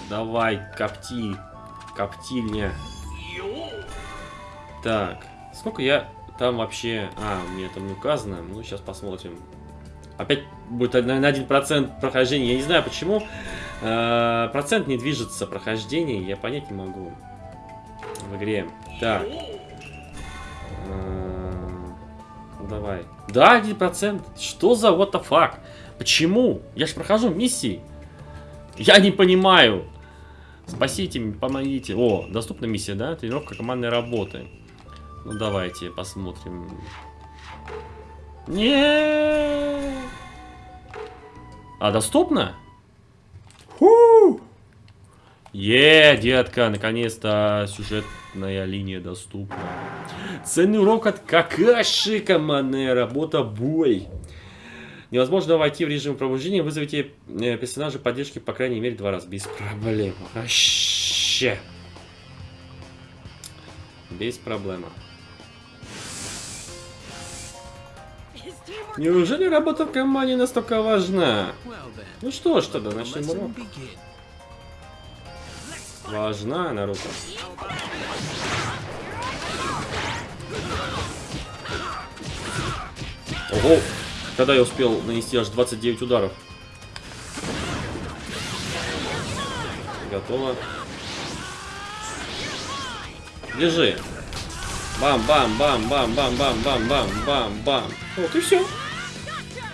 Давай, копти. Коптильня. Так. Сколько я там вообще... А, мне там не указано. Ну, сейчас посмотрим. Опять будет на один процент прохождения. Я не знаю, почему. Э, процент не движется прохождение. Я понять не могу. В игре. Так. Э, давай. Да, один процент. Что за what the fuck? Почему? Я же прохожу миссии. Я не понимаю. Спасите, помогите. О, доступна миссия, да? Тренировка командной работы. Ну, давайте посмотрим. Не. А, доступно? Фу! Е, детка, наконец-то сюжетная линия доступна. Ценный урок от Какаши, командная работа, бой. Невозможно войти в режим пробуждения. Вызовите э, персонажа поддержки по крайней мере два раза. Без проблем. Вообще. Без проблем. Неужели работа в команде настолько важна? Ну что ж, тогда начнем урок. Важна, Наруто. Ого! Когда я успел нанести аж 29 ударов? Готово. Лежи. Бам-бам-бам-бам-бам-бам-бам-бам-бам. Вот и все.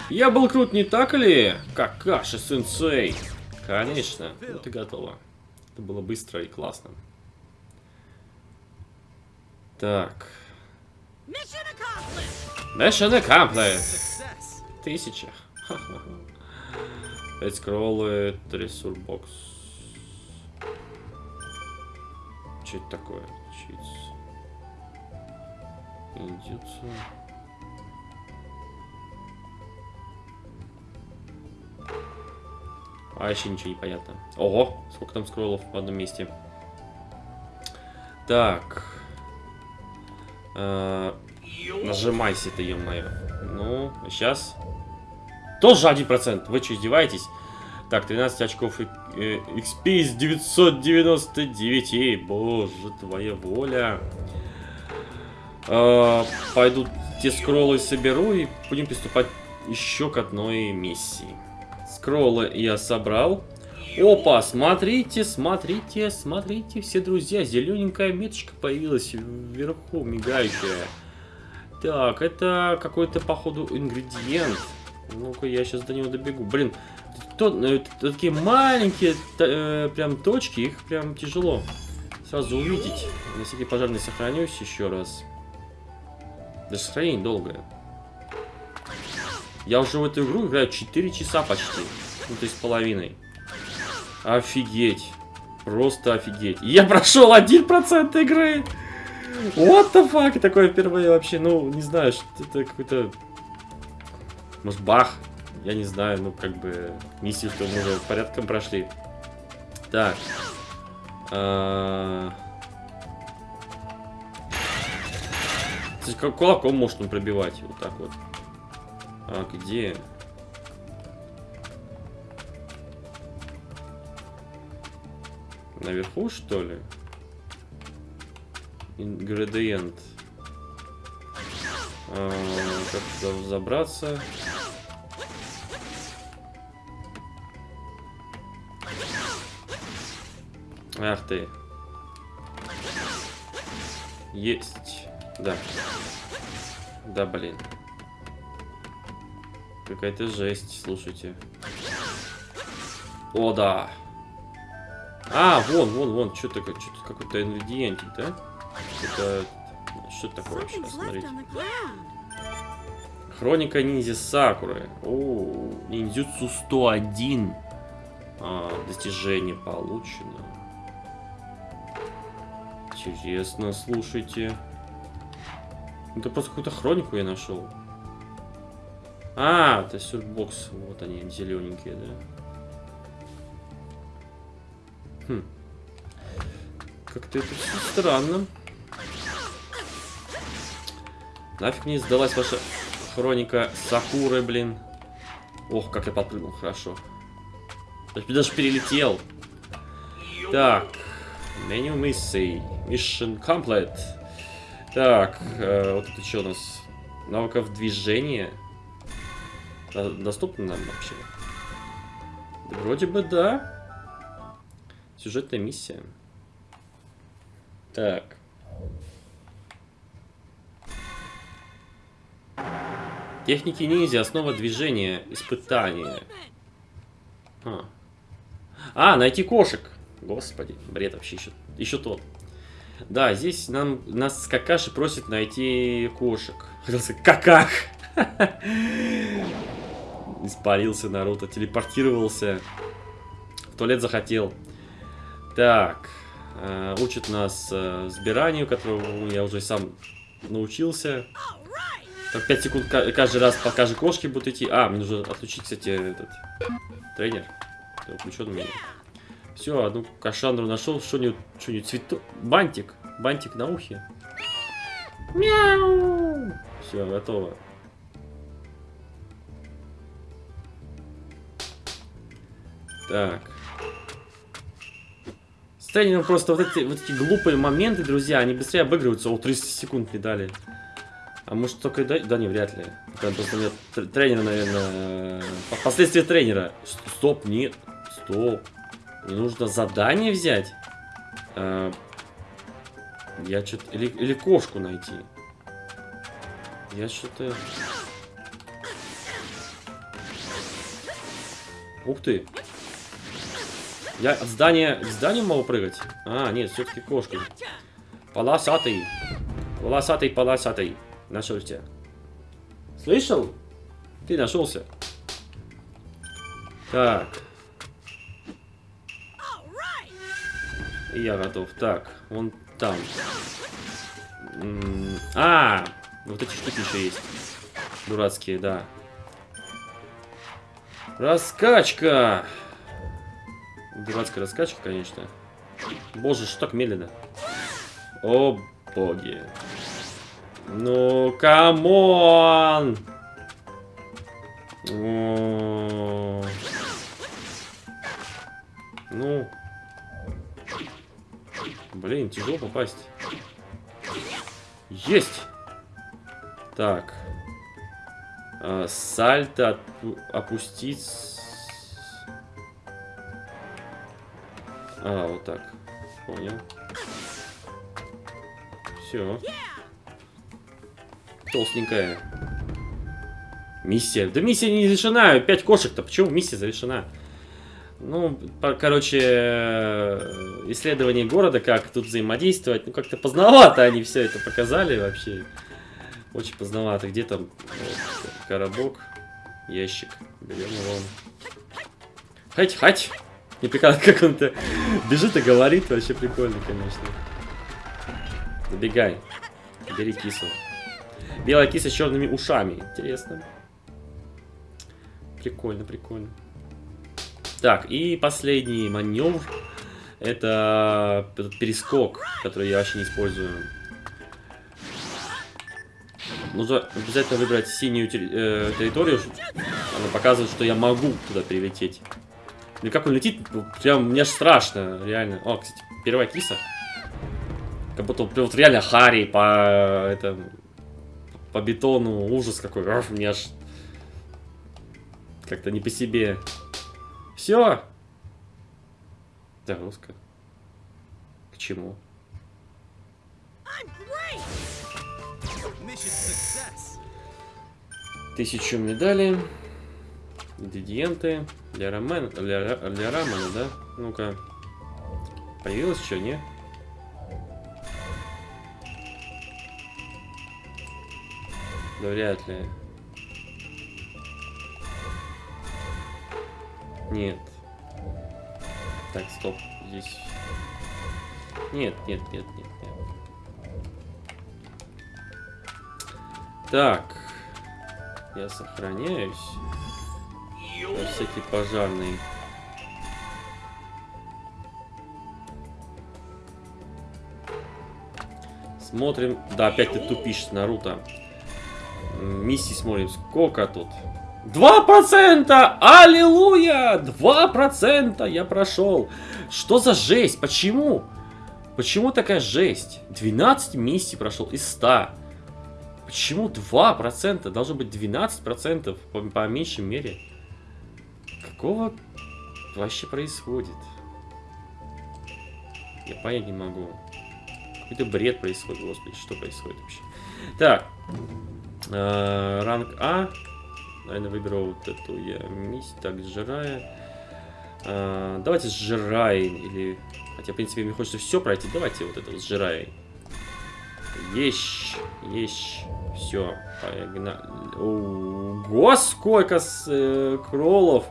Я был крут, не так ли? Какаши сенсей. Конечно. Вот и готово. Это было быстро и классно. Так. Mission accomplished. Тысяча. Пять скроллы, ресурбокс. Что это такое? Чиц. Индюцу. А еще ничего не понятно. Ого, сколько там скроллов в одном месте. Так. Э -э нажимайся ты, ё-моё. Ну, сейчас тоже 1%. Вы что, издеваетесь? Так, 13 очков XP из 999. Боже, твоя воля. Э, пойду те скроллы соберу и будем приступать еще к одной миссии. Скроллы я собрал. Опа, смотрите, смотрите, смотрите, все друзья, зелененькая меточка появилась вверху, мигающая. Так, это какой-то, походу, ингредиент. Ну-ка, я сейчас до него добегу. Блин, то, э, такие маленькие э, прям точки, их прям тяжело сразу увидеть. На всякий пожарный сохранюсь еще раз. Даже сохранение долгое. Я уже в эту игру играю 4 часа почти. Ну, то есть половиной. Офигеть. Просто офигеть. Я прошел 1% игры. What the fuck? Такое впервые вообще, ну, не знаю, что это какой-то... Может, бах? я не знаю, ну, как бы, миссию, что мы уже порядком прошли. Так. А... Как кулаком может он пробивать, вот так вот. А, где? Наверху, что ли? Ингредиент. А, как туда забраться? Ах ты. Есть. Да. Да, блин. Какая-то жесть, слушайте. О, да. А, вон, вон, вон, что что-то какой-то ингредиентик, да? Это что такое вообще? Смотрите. Хроника ниндзя Сакуры. О, ниндзюцу 101. А, достижение получено. Интересно, слушайте. Это просто какую-то хронику я нашел. А, это сюрбокс. Вот они, зелененькие, да? Хм. Как-то это все странно. Нафиг мне сдалась ваша хроника Сакуры, блин. Ох, как я подпрыгнул, хорошо. Даже перелетел. Так. Меню миссий. Mission complete. Так, э, вот это что у нас? Навыков движения. Доступно нам вообще? Да, вроде бы да. Сюжетная миссия. Так. Техники ниндзя, основа движения, испытания. А. а, найти кошек. Господи, бред вообще еще, еще тот. Да, здесь нам нас Какаши просит найти кошек. Хотел каках! Испарился Наруто, телепортировался. В туалет захотел. Так. Э, учит нас э, сбиранию, которого я уже сам научился. Так, 5 секунд каждый раз по каждой кошке будут идти. А, мне нужно отключить, кстати, этот тренер. Включен меня. Все, одну кашандру нашел. Что-нибудь, что-нибудь, цветок. Бантик. Бантик на ухе. Мяу. Все, готово. Так. С тренером просто вот эти, вот эти глупые моменты, друзья, они быстрее обыгрываются. О, 30 секунд не дали. А может только да, да не, вряд ли. Просто нет тренера, наверное. Последствия тренера. Стоп, нет. Стоп. Мне нужно задание взять. А, я что-то... Или, или кошку найти. Я что-то... Ух ты. Я от здания к зданию могу прыгать? А, нет, все-таки кошки. Полосатый. Полосатый, полосатый. Нашел тебя. Слышал? Ты нашелся. Так. Я готов. Так, вон там. А, вот эти штуки еще есть. Дурацкие, да. Раскачка. Дурацкая раскачка, конечно. Боже, что так медленно? О, боги. Ну, come on! Ну. Блин, тяжело попасть. Есть! Так. А, сальто опустить. А, вот так. Понял. Все толстенькая. Миссия. Да миссия не завершена. Пять кошек-то. Почему миссия завершена? Ну, по, короче, исследование города, как тут взаимодействовать. Ну, как-то поздновато они все это показали вообще. Очень поздновато. Где там вот, коробок, ящик. Берем его. Хать, хать. Не прикольно, как он-то бежит и говорит. Вообще прикольно, конечно. Забегай. Бери кису. Белая киса с черными ушами. Интересно. Прикольно, прикольно. Так, и последний маневр. Это этот перескок, который я вообще не использую. Нужно обязательно выбрать синюю э, территорию. Она показывает, что я могу туда прилететь. И как он летит, прям мне страшно, реально. О, кстати, первая киса. Как будто вот реально Харри по это, по бетону. Ужас какой. Ах, мне аж как-то не по себе. Все. Загрузка. К чему? Тысячу медалей. Ингредиенты. Для рамен... Для, для рамена, да? Ну-ка. Появилось что, не? Да вряд ли. Нет. Так, стоп. Здесь... Нет, нет, нет, нет, нет. Так. Я сохраняюсь. На всякий пожарный. Смотрим. Да, опять ты тупишь, Наруто. Миссии смотрим. Сколько тут? Два процента! Аллилуйя! Два процента я прошел. Что за жесть? Почему? Почему такая жесть? 12 миссий прошел из 100. Почему 2%? Должно быть 12% по, по меньшей мере. Какого вообще происходит? Я понять не могу. Какой-то бред происходит, господи, что происходит вообще? Так. Э, ранг А. Наверное, выберу вот эту я миссию. Так, сжирая. Э, давайте сжирая. Или... Хотя, в принципе, мне хочется все пройти. Давайте вот это вот сжирая. Есть. Есть. Все. Погнали. Ого, сколько с, э, кроллов.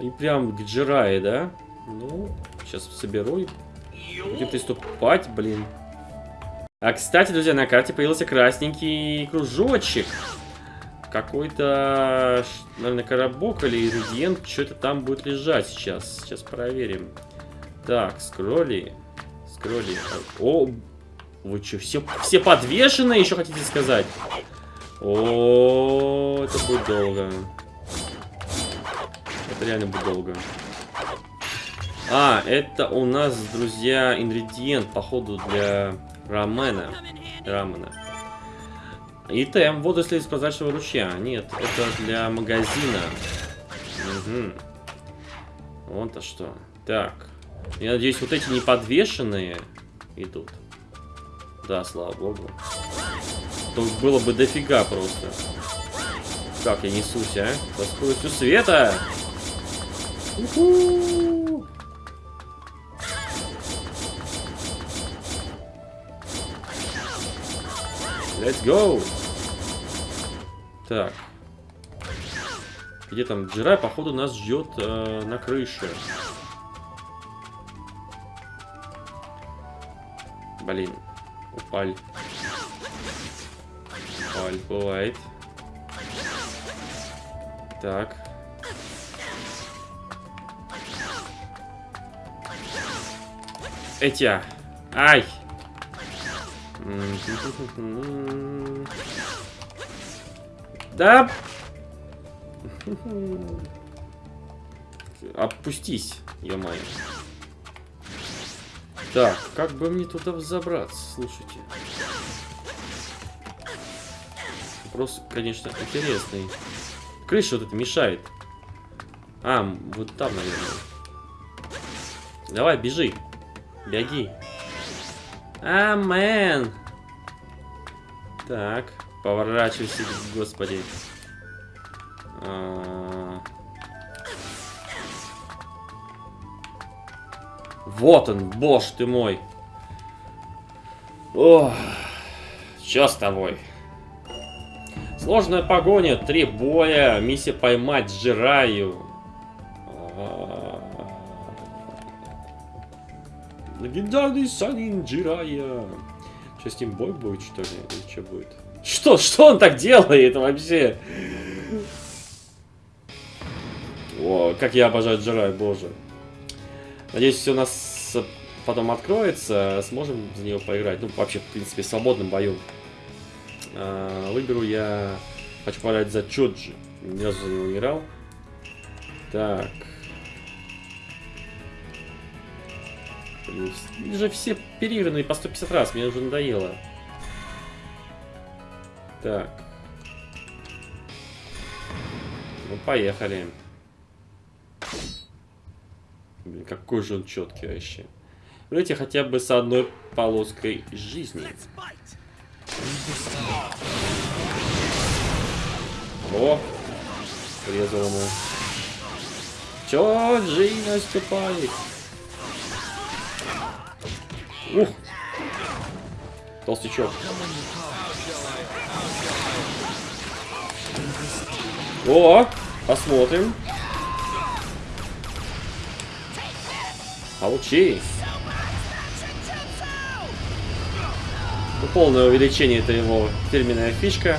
И прям к Джирае, да? Ну, сейчас соберу и будем приступать, блин. А, кстати, друзья, на карте появился красненький кружочек. Какой-то, наверное, коробок или ингредиент. Что-то там будет лежать сейчас. Сейчас проверим. Так, скролли. Скролли. О, вы что, все, все подвешены, еще хотите сказать? О, это будет долго. Это реально будет долго. А, это у нас, друзья, ингредиент, походу, для И тем, воду из прозрачного ручья. Нет, это для магазина. Угу. Вот-то что. Так. Я надеюсь, вот эти неподвешенные идут. Да, слава богу. То было бы дофига просто. Как я несусь, а? Со скоростью света! Let's go! Так. Где там Джирай, походу, нас ждет э, на крыше. Блин. Упаль. Упаль, бывает. Так. Этя. Ай! Да! Опустись, ё-моё. Так, как бы мне туда взобраться, слушайте. Вопрос, конечно, интересный. Крыша вот это мешает. А, вот там, наверное. Давай, бежи. Беги. А, мэн. Так, поворачивайся, господи. А... Вот он, боже ты мой. Ох, что с тобой? Сложная погоня, три боя, миссия поймать Джираю. Легендарный Санин Джирая. Что с ним бой будет, что ли? Или что будет? Что? Что он так делает вообще? О, как я обожаю Джирай, боже. Надеюсь, все у нас потом откроется, сможем за нее поиграть. Ну, вообще, в принципе, в свободном бою. А, выберу я... Хочу поиграть за Чоджи. Ни разу за него не играл. Так. Блин, же все переигранные по 150 раз, мне уже надоело. Так. Ну, поехали. Блин, какой же он четкий вообще. Давайте хотя бы с одной полоской жизни. О! Резал ему. Чё, Джей наступает? Ух! Толстячок. О! Посмотрим. Получи. Ну, полное увеличение это его фирменная фишка.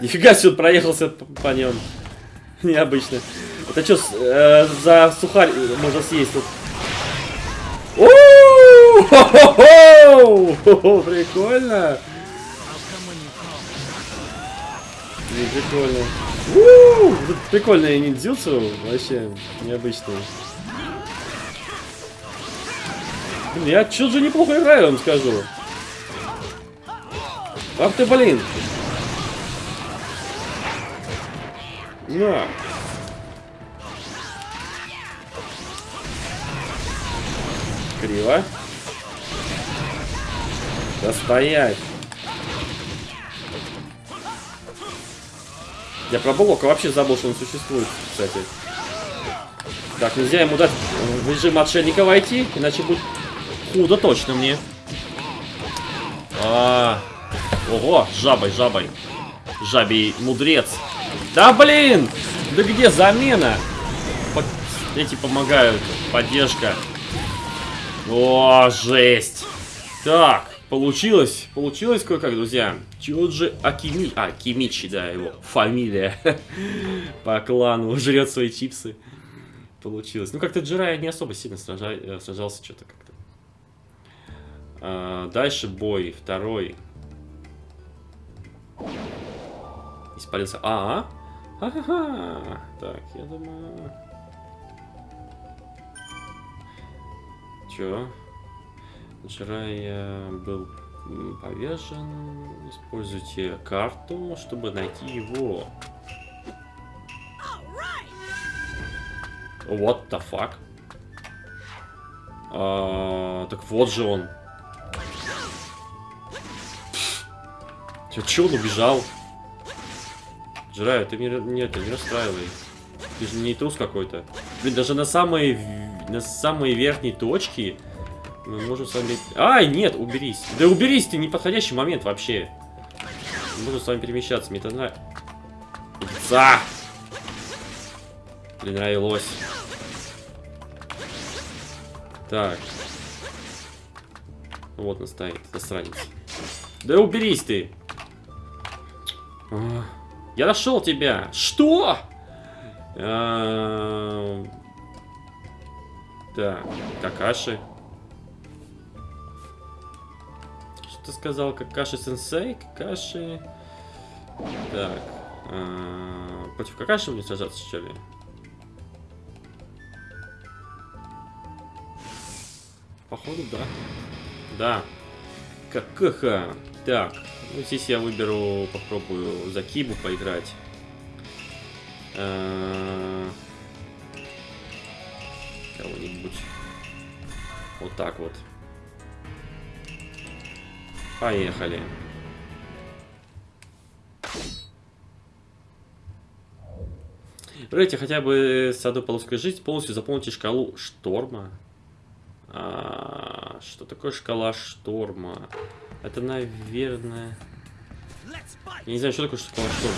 Нифига себе проехался по нем. Необычно. Это что, э, за сухарь можно съесть тут? Прикольно. Прикольно. Прикольные ниндзюцу, вообще необычные. Блин, я чё-то неплохо играю, вам скажу. Ах ты, блин. На. Криво. Да стоять. Я про Блока вообще забыл, что он существует, кстати. Так, нельзя ему дать в режим отшельника войти, иначе будет худо точно мне. А, -а, -а. Ого, жабой, жабой. Жабий мудрец. Да блин! Да где замена? По эти помогают. Поддержка. О, жесть. Так, получилось. Получилось кое-как, друзья. Чоджи Акими... А, Кимичи, да, его фамилия. По клану жрет свои чипсы. Получилось. Ну, как-то Джирай не особо сильно сража... Э, сражался что-то как-то. А, дальше бой. Второй. Испарился. -а, -а. Ага. Так, я думаю... Чё? Джирай э, был повешен. Используйте карту, чтобы найти его. What the fuck? А, так вот же он. Че, он убежал? Джирай, ты меня нет, не расстраивай. Ты же не трус какой-то. Блин, даже на самые, на самые верхние точки мы можем с вами... Ай, нет, уберись. Да уберись ты, неподходящий момент вообще. Мы можем с вами перемещаться, мне это нравится. За! Блин, нравилось. Так. Вот он стоит, засранец. Да уберись ты. А, я нашел тебя. Что? А, так, Какаши. Ты сказал? Какаши-сенсей? Какаши... Так. А, против Какаши будем сражаться, что ли? Походу, да. Да. Какаха. Так. Ну, здесь я выберу, попробую за Кибу поиграть. А, Кого-нибудь. Вот так вот. Поехали. Выберите хотя бы с одной полоской жизнь, полностью заполните шкалу шторма. А, что такое шкала шторма? Это, наверное... Я не знаю, что такое шкала шторма.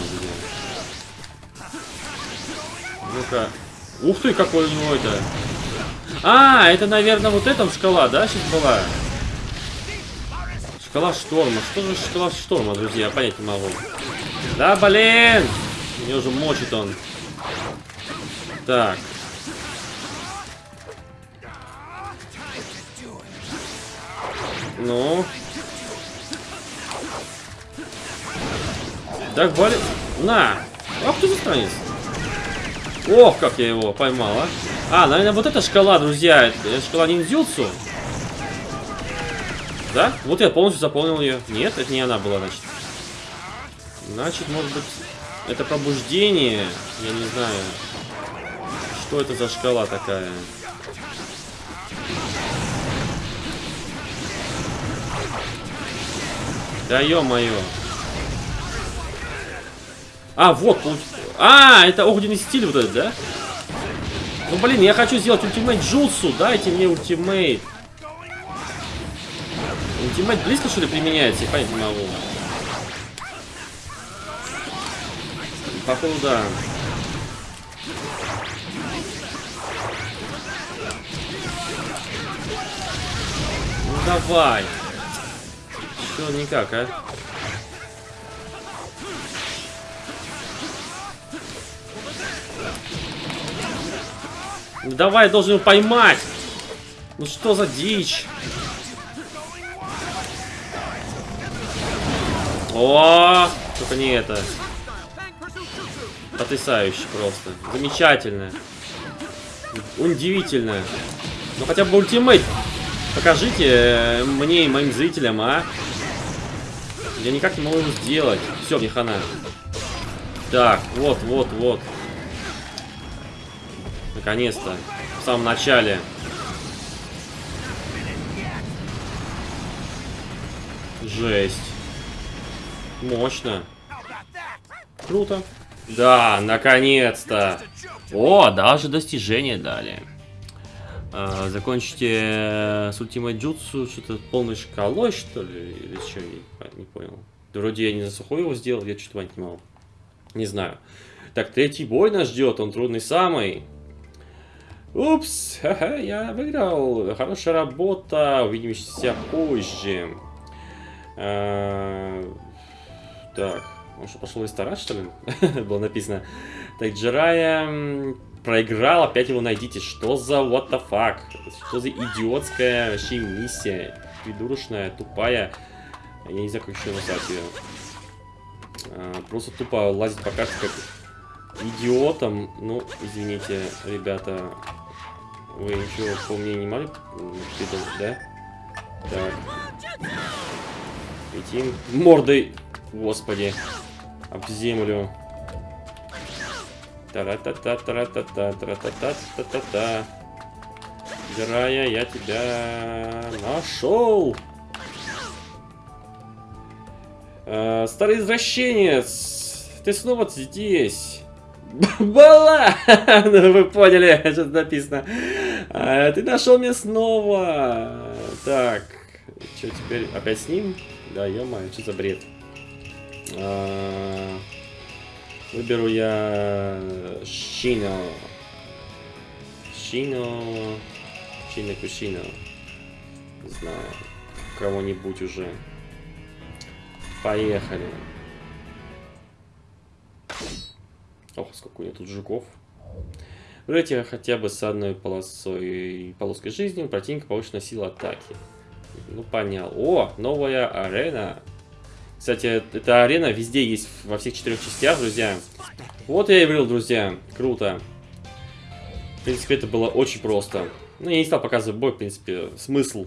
Ну-ка. Ух ты, какой у него это... А, это, наверное, вот эта шкала, да, сейчас была? Шкала шторма. Что же шкала шторма, друзья? Понять не могу. Да, блин! Меня уже мочит он. Так. Ну. Так, болит. На! Ах ты засранец. Ох, как я его поймал, а. А, наверное, вот эта шкала, друзья. Это шкала ниндзюцу. Да? Вот я полностью заполнил ее. Нет, это не она была, значит. Значит, может быть, это пробуждение. Я не знаю. Что это за шкала такая? Да ё-моё. А, вот, А, это огненный стиль вот этот, да? Ну, блин, я хочу сделать ультимейт Джулсу. Дайте мне ультимейт. Ультимейт близко, что ли, применяется? Я понять не могу. Походу, да. Ну, давай. Что никак, а? Ну, давай, я должен его поймать. Ну что за дичь? О, только не это. Потрясающе просто. Замечательно. Удивительно. Ну хотя бы ультимейт покажите э, мне и моим зрителям, а? Я никак не могу его сделать. Все, мне хана. Так, вот, вот, вот. Наконец-то. В самом начале. Жесть. Мощно. Круто. Да, наконец-то. О, даже достижение дали. А, закончите с Ultimate Jutsu что-то полной шкалой, что ли? Или что, не, не понял. Вроде я не за сухой его сделал, я что-то могу. Не знаю. Так, третий бой нас ждет, он трудный самый. Упс, ха-ха, я выиграл. Хорошая работа, увидимся позже. А, так, он что, пошел ресторан, что ли? Было написано. Так, Джирая проиграл, опять его найдите. Что за what the fuck? Что за идиотская вообще миссия? Придурочная, тупая. Я не знаю, как еще назвать ее. А, просто тупо лазить по карте как идиотом. Ну, извините, ребята. Вы ничего по мне не могли да? Так. Летим мордой, господи, об землю. Тара-та-та, тара-та-та, тара-та-та-та-та-та. Грая, я тебя нашел. Э, старый извращенец, ты снова здесь. Бала! ну, вы поняли, что написано. А, ты нашел меня снова. Так, что теперь? Опять с ним? Да, ё что за бред? А, Выберу я Шино. Шино. Шино Кушино. Не знаю. Кого-нибудь уже. Поехали. Ох, сколько у меня тут жуков. Выберите хотя бы с одной полосой полоской жизни, противника повышенная сила атаки. Ну, понял. О, новая арена. Кстати, эта арена везде есть, во всех четырех частях, друзья. Вот я и говорил, друзья. Круто. В принципе, это было очень просто. Ну, я не стал показывать бой, в принципе, смысл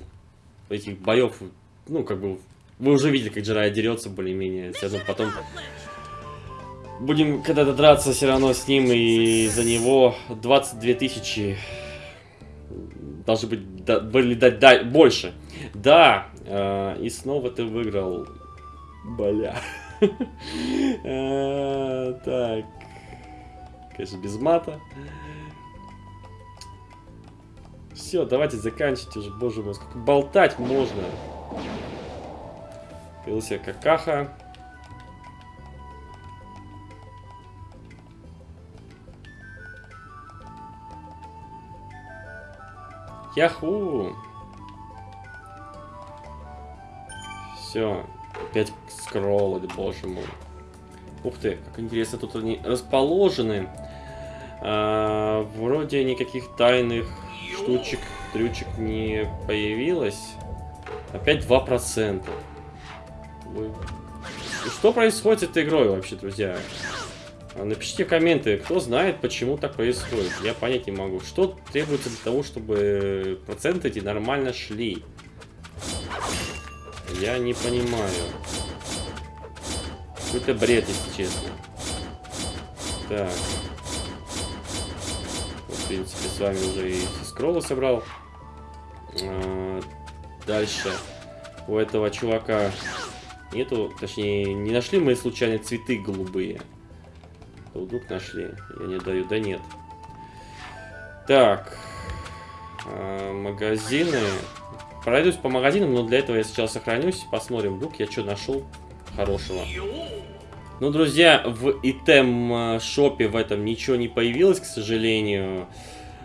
этих боев. Ну, как бы, вы уже видели, как Джирай дерется более-менее. Все потом будем когда-то драться все равно с ним и за него 22 тысячи должны быть да, были дать да, больше. Да, э, и снова ты выиграл Бля. А, так. Конечно, без мата. Все, давайте заканчивайте уже, боже мой, сколько болтать можно. Появился какаха. Яху! Все, Опять скроллы, боже мой. Ух ты, как интересно тут они расположены. А, вроде никаких тайных штучек, трючек не появилось. Опять 2%. Что происходит с этой игрой вообще, друзья? А, напишите комменты, кто знает, почему так происходит. Я понять не могу. Что требуется для того, чтобы проценты эти нормально шли? Я не понимаю. Какой-то бред, если честно. Так. В принципе, с вами уже и скроллы собрал. А, дальше. У этого чувака нету, точнее, не нашли мы случайно цветы голубые. Вдруг нашли. Я не даю, да нет. Так. А, магазины. Пройдусь по магазинам, но для этого я сначала сохранюсь. Посмотрим, вдруг я что нашел хорошего. Ну, друзья, в итем шопе в этом ничего не появилось, к сожалению.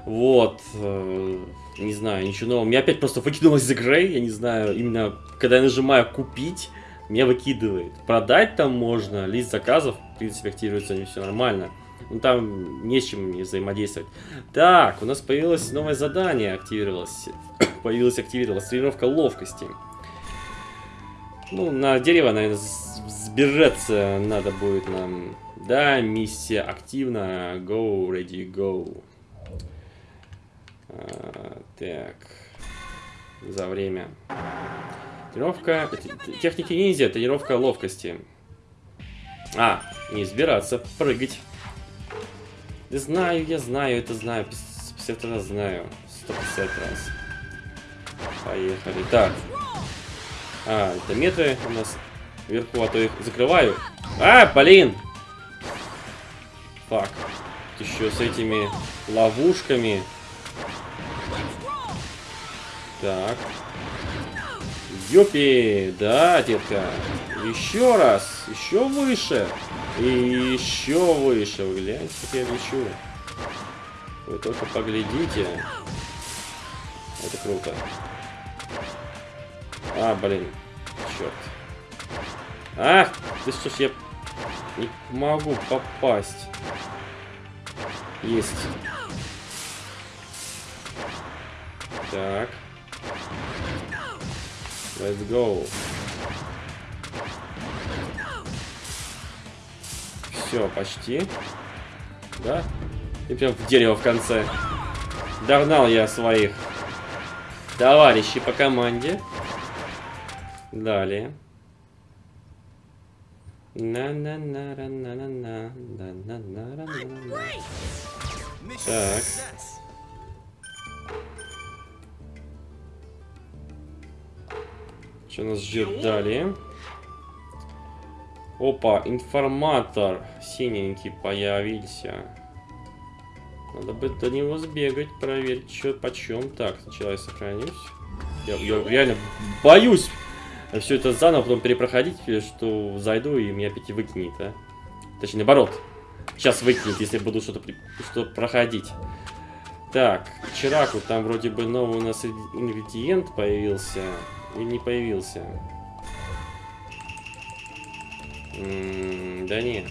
Вот. Э, не знаю, ничего нового. Меня опять просто выкинулось из игры. Я не знаю, именно когда я нажимаю купить, меня выкидывает. Продать там можно, лист заказов, в принципе, активируется все нормально. Ну там не с чем взаимодействовать. Так, у нас появилось новое задание, активировалось. появилась активировалась тренировка ловкости. Ну, на дерево, наверное, сбежаться надо будет нам. Да, миссия активна. Go, ready, go. А, так. За время. Тренировка... Техники ниндзя, тренировка ловкости. А, не сбираться, прыгать. Знаю, я знаю, это знаю. 50 раз знаю. 150 раз. Поехали. Так. А, это метры у нас вверху, а то их закрываю. А, блин! Фак. Еще с этими ловушками. Так. Ёпи! Да, детка. Еще раз. Еще выше. И еще выше. Вы гляньте, как я лечу. Вы только поглядите. Это круто. А, блин. Черт. Ах, ты что ж я не могу попасть. Есть. Так. Let's go. Все, почти. Да? И прям в дерево в конце. Догнал я своих товарищей по команде. Далее. На на на на на на на на на на на на Так. Что нас ждет далее? Опа, информатор синенький появился. Надо бы до него сбегать, проверить, что почем. Так, сначала я сохранюсь. Я, я реально боюсь все это заново потом перепроходить, что зайду и меня опять выкинет, а? Точнее, наоборот. Сейчас выкинет, если буду что-то что проходить. Так, Чираку, там вроде бы новый у нас ингредиент появился. Или не появился? Да не.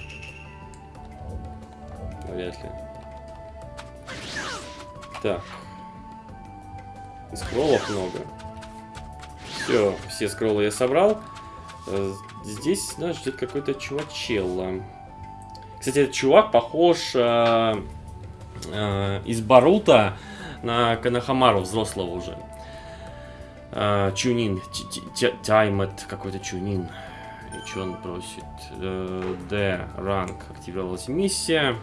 Вряд ли. Так. Скроллов много. Все, все скроллы я собрал. Э, здесь нас ждет какой-то чувачелло. Кстати, этот чувак похож э, э, из Барута на Канахамару взрослого уже. Э, чунин. Таймет какой-то чунин. Что он просит? Э, Д. Ранг. Активировалась миссия.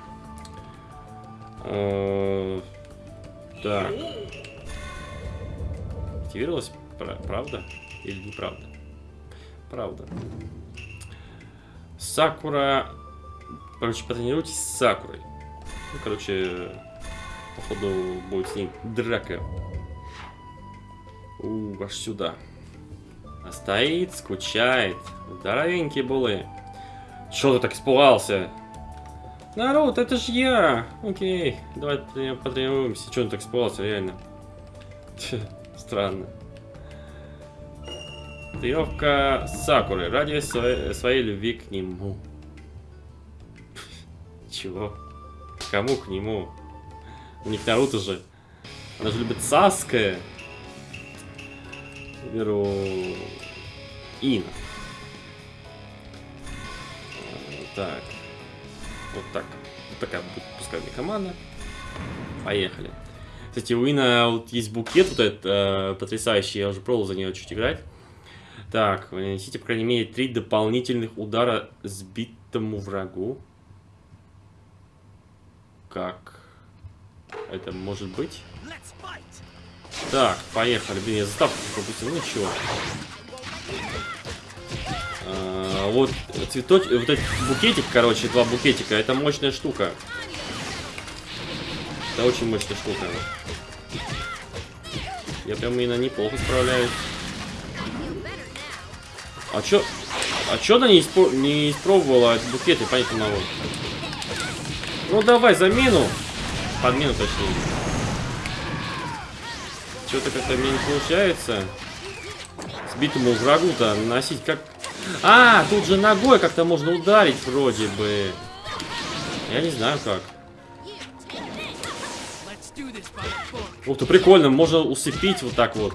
Э, так. Активировалась Правда? Или неправда? Правда. Сакура... Короче, потренируйтесь с Сакурой. Ну, короче, походу будет с ней драка. У, аж сюда. Стоит, скучает. Здоровенькие булы. Чё ты так испугался? Народ, это ж я! Окей, давай потренируемся. Чё он так испугался, реально? Странно. Тренировка Сакуры ради своей, своей любви к нему. Чего? Кому к нему? У них Наруто же. Она же любит Саская. Беру... Ина. Так. Вот так. Вот такая будет пускай мне команда. Поехали. Кстати, у Ина вот есть букет вот этот э, потрясающий. Я уже пробовал за нее чуть играть. Так, вы нанесите, по крайней мере, три дополнительных удара сбитому врагу. Как это может быть? Так, поехали. Блин, я заставку пропустил. Ну ничего. А, вот цветоч... Вот этот букетик, короче, два букетика. Это мощная штука. Это очень мощная штука. Я прям именно неплохо справляюсь. А чё... А чё она не, испро... не испробовала этот букет, я понять не могу. Ну давай, замену. Подмену точнее. Что-то как-то мне не получается. Сбитому врагу-то наносить как... А, тут же ногой как-то можно ударить вроде бы. Я не знаю как. Ух ты, прикольно, можно усыпить вот так вот.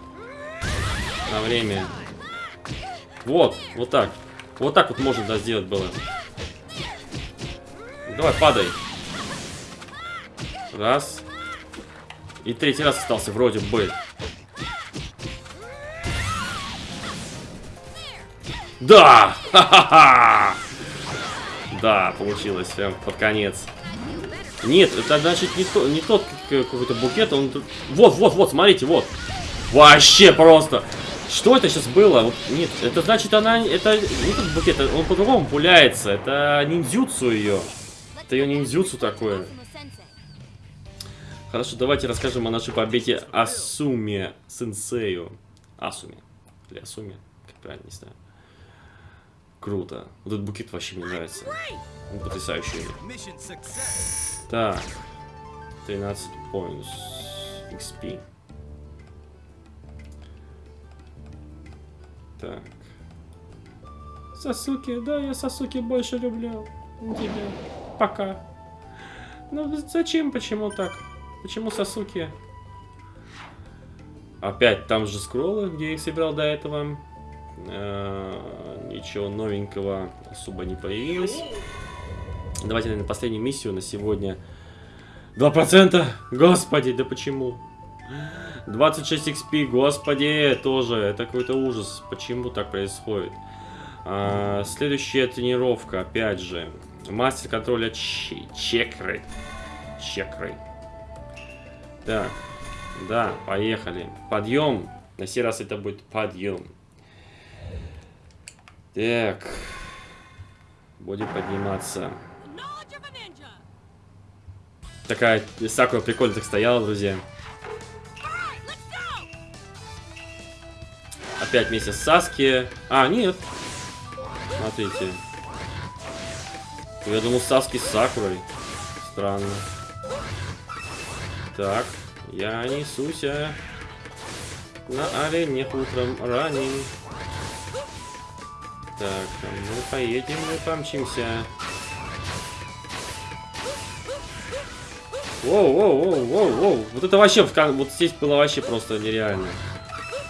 На время. Вот, вот так. Вот так вот можно да, сделать было. Давай, падай. Раз. И третий раз остался вроде бы. Да! Ха-ха-ха! Да, получилось прям под конец. Нет, это значит не, то, не тот какой-то букет, он... Вот, вот, вот, смотрите, вот. Вообще просто. Что это сейчас было? Вот, нет, это значит она... Это не тот букет, он по-другому пуляется. Это ниндзюцу ее. Это ее ниндзюцу такое. Хорошо, давайте расскажем о нашей победе Асуме Сенсею. Асуме. Или Асуме, как правильно, не знаю. Круто. Вот этот букет вообще мне нравится. Он потрясающий. Так. 13 points XP. Так. Сасуки, да, я Сасуки больше люблю. Тебя. Пока. Ну зачем, почему так? Почему Сасуки? Опять там же скроллы, где я их собирал до этого. Э ничего новенького особо не появилось. Давайте, наверное, последнюю миссию на сегодня. 2%! Господи, да почему? 26 XP, господи, тоже. Это какой-то ужас. Почему так происходит? А, следующая тренировка, опять же. Мастер контроля чекры. Чекры. Так, да, поехали. Подъем. На сей раз это будет подъем. Так. Будем подниматься. Такая Сакура прикольно так стояла, друзья. Опять вместе с Саски. А, нет. Смотрите. Я думал Саски с Сакурой. Странно. Так, я несусь а на арене утром ранен. Так, а мы поедем, мы помчимся. Воу, воу, воу, воу, воу. Вот это вообще, вот здесь было вообще просто нереально.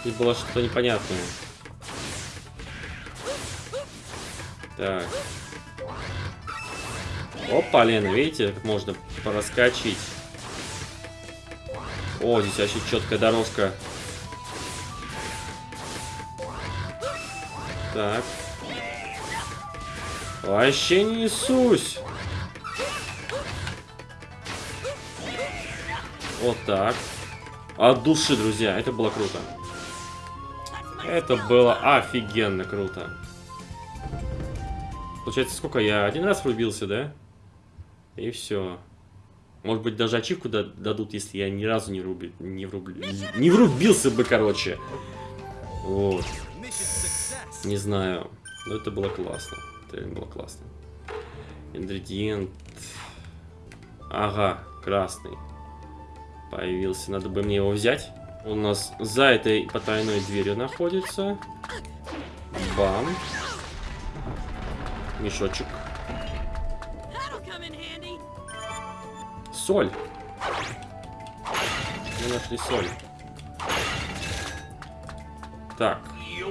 Здесь было что-то непонятное. Так. Опа, Лена, видите, как можно пораскочить. О, здесь вообще четкая дорожка. Так. Вообще не несусь. Вот так. От души, друзья. Это было круто. Это было офигенно круто. Получается, сколько я? Один раз врубился, да? И все. Может быть, даже ачивку дадут, если я ни разу не, руби, не, вруб, не врубился бы, короче. Вот. Не знаю. Но это было классно. Это было классно. Ингредиент. Ага, красный. Появился. Надо бы мне его взять. Он у нас за этой потайной дверью находится. Бам. Мешочек. Соль. Мы нашли соль. Так.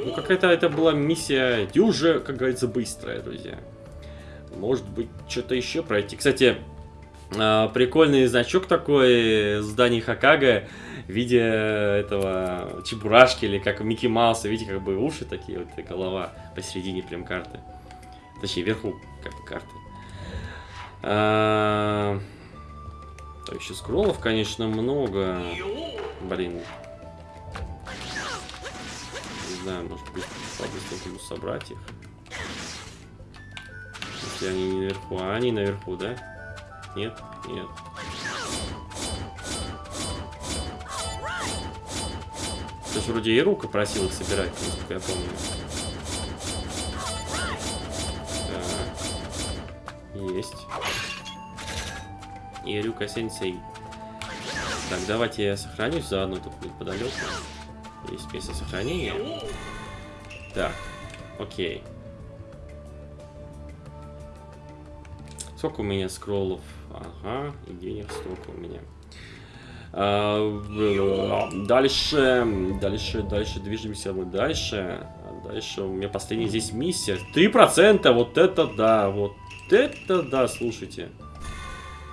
Ну, какая-то это была миссия дюже, как говорится, быстрая, друзья. Может быть, что-то еще пройти. Кстати, а, прикольный значок такой зданий Хакага в виде этого чебурашки или как Микки Мауса. Видите, как бы уши такие, вот и голова посередине прям карты. Точнее, вверху как бы карты. Так, еще скроллов, конечно, много. Блин. Не знаю, может быть, по-быстрому собрать их. Если они не наверху. А они наверху, да? Нет? Нет. То есть вроде и рука просил их собирать, насколько я помню. Так. Есть. Ирюка сенсей. Так, давайте я сохранюсь заодно тут неподалеку. Есть место сохранения. Так, окей. Сколько у меня скроллов? Ага, и денег столько у меня. А, дальше, дальше, дальше, движемся мы дальше. Дальше у меня последняя здесь миссия. Три процента, вот это да, вот это да, слушайте.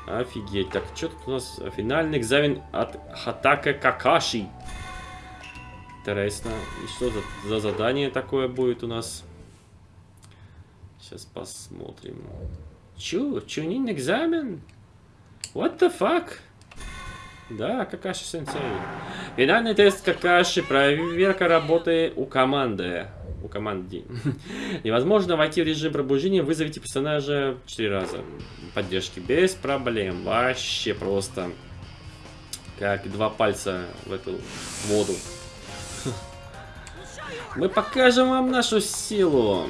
Офигеть. Так, что тут у нас? Финальный экзамен от Хатака Какаши. Интересно. И что за, за задание такое будет у нас? Сейчас посмотрим. Чу, чунин экзамен? What the fuck? Да, Какаши сенсей. Финальный тест Какаши. Проверка работы у команды. У команды. Невозможно войти в режим пробуждения. Вызовите персонажа 4 раза. Поддержки без проблем. Вообще просто. Как два пальца в эту воду. Мы покажем вам нашу силу.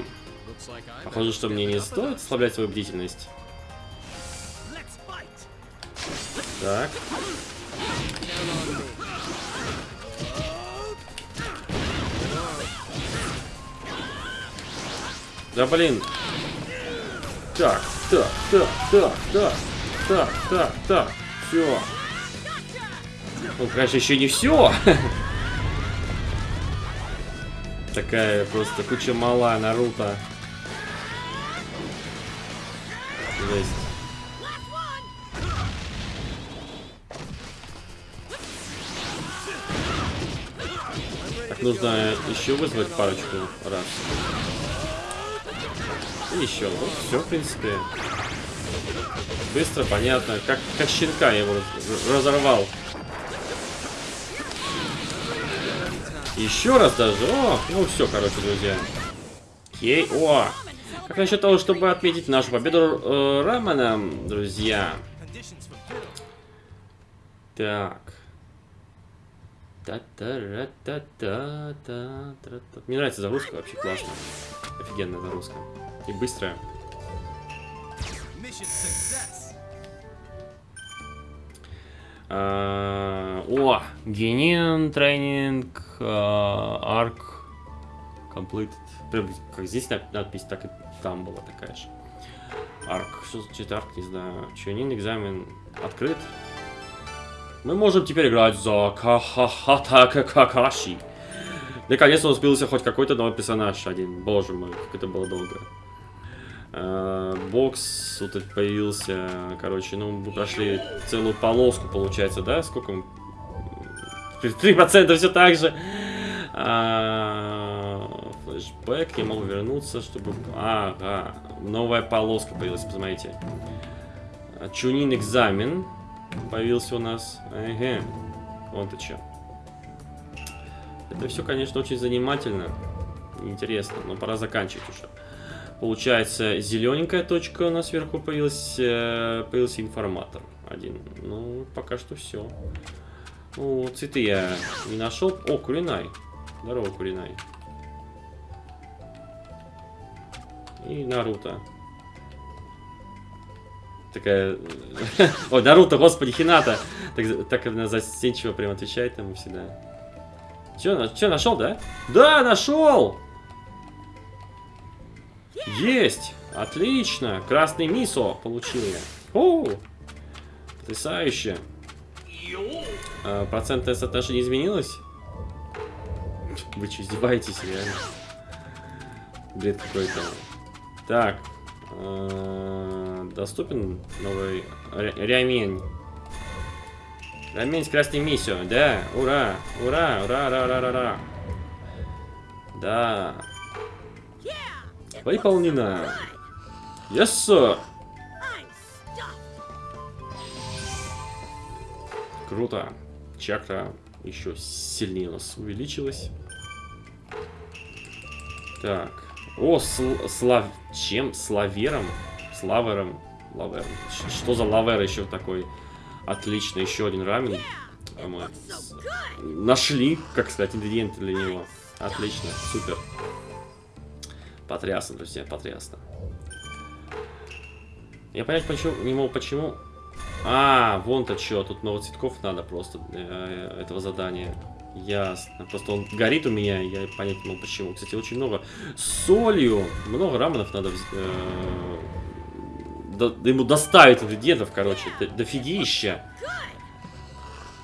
Похоже, что мне не стоит ослаблять свою бдительность. Так. Да блин. Так, так, так, так, так, так, так, так. Все. Ну, конечно, еще не все. Такая просто куча мала Наруто. Жесть. Так, нужно еще вызвать парочку раз. Еще. Вот все, в принципе. Быстро, понятно. Как, как щенка я его разорвал. Еще раз даже. О, ну все, короче, друзья. Окей. О! Как насчет того, чтобы отметить нашу победу э, Раманом, друзья? Так. Та та ра та та та та та Мне нравится загрузка, вообще классно. Офигенная загрузка. И быстрая. А, о, Генин тренинг, арк, completed. Прям как здесь надпись, так и там была такая же. Арк, что значит арк, не знаю. Чунин, экзамен открыт. Мы можем теперь играть за Кахахата Какаши. Наконец-то успелся хоть какой-то новый персонаж один. Боже мой, как это было долго. А, бокс вот это появился. Короче, ну, мы прошли целую полоску, получается, да? Сколько? 3% все так же. А, флешбэк, я могу вернуться, чтобы... Ага, новая полоска появилась, посмотрите. Чунин экзамен появился у нас. Ага, вот ты что. Это все, конечно, очень занимательно. Интересно, но пора заканчивать уже. Получается, зелененькая точка у нас сверху появилась, э, появился информатор один. Ну, пока что все. Ну, цветы я не нашел. О, Куринай. Здорово, Куринай. И Наруто. Такая... Ой, Наруто, господи, Хината. Так, так она застенчиво прям отвечает ему всегда. Че, че нашел, да? Да, нашел! Есть! Отлично! Красный мисо получил я. О! Потрясающе. А, процент теста даже не изменилось? Вы что, издеваетесь, реально? Бред какой-то. Так. Э, доступен новый ремень. Ремень с красной миссией. Да, ура, ура, ура, ура, ура, ура. Да. Выполнено. Yes, sir. Круто. Чакра еще сильнее у нас увеличилась. Так. О, сл слав... Чем? Славером? Славером? Лавером. Что за лавер еще такой? Отлично, еще один рамен. А мы нашли, как сказать, ингредиенты для него. Отлично, супер. Потрясно, друзья, потрясно. Я понять почему, не могу почему. А, вон-то что, тут много цветков надо просто э, этого задания. Ясно. Просто он горит у меня, я понять не могу почему. Кстати, очень много солью. Много раменов надо э, до, ему доставить ингредиентов, короче. До, дофигища.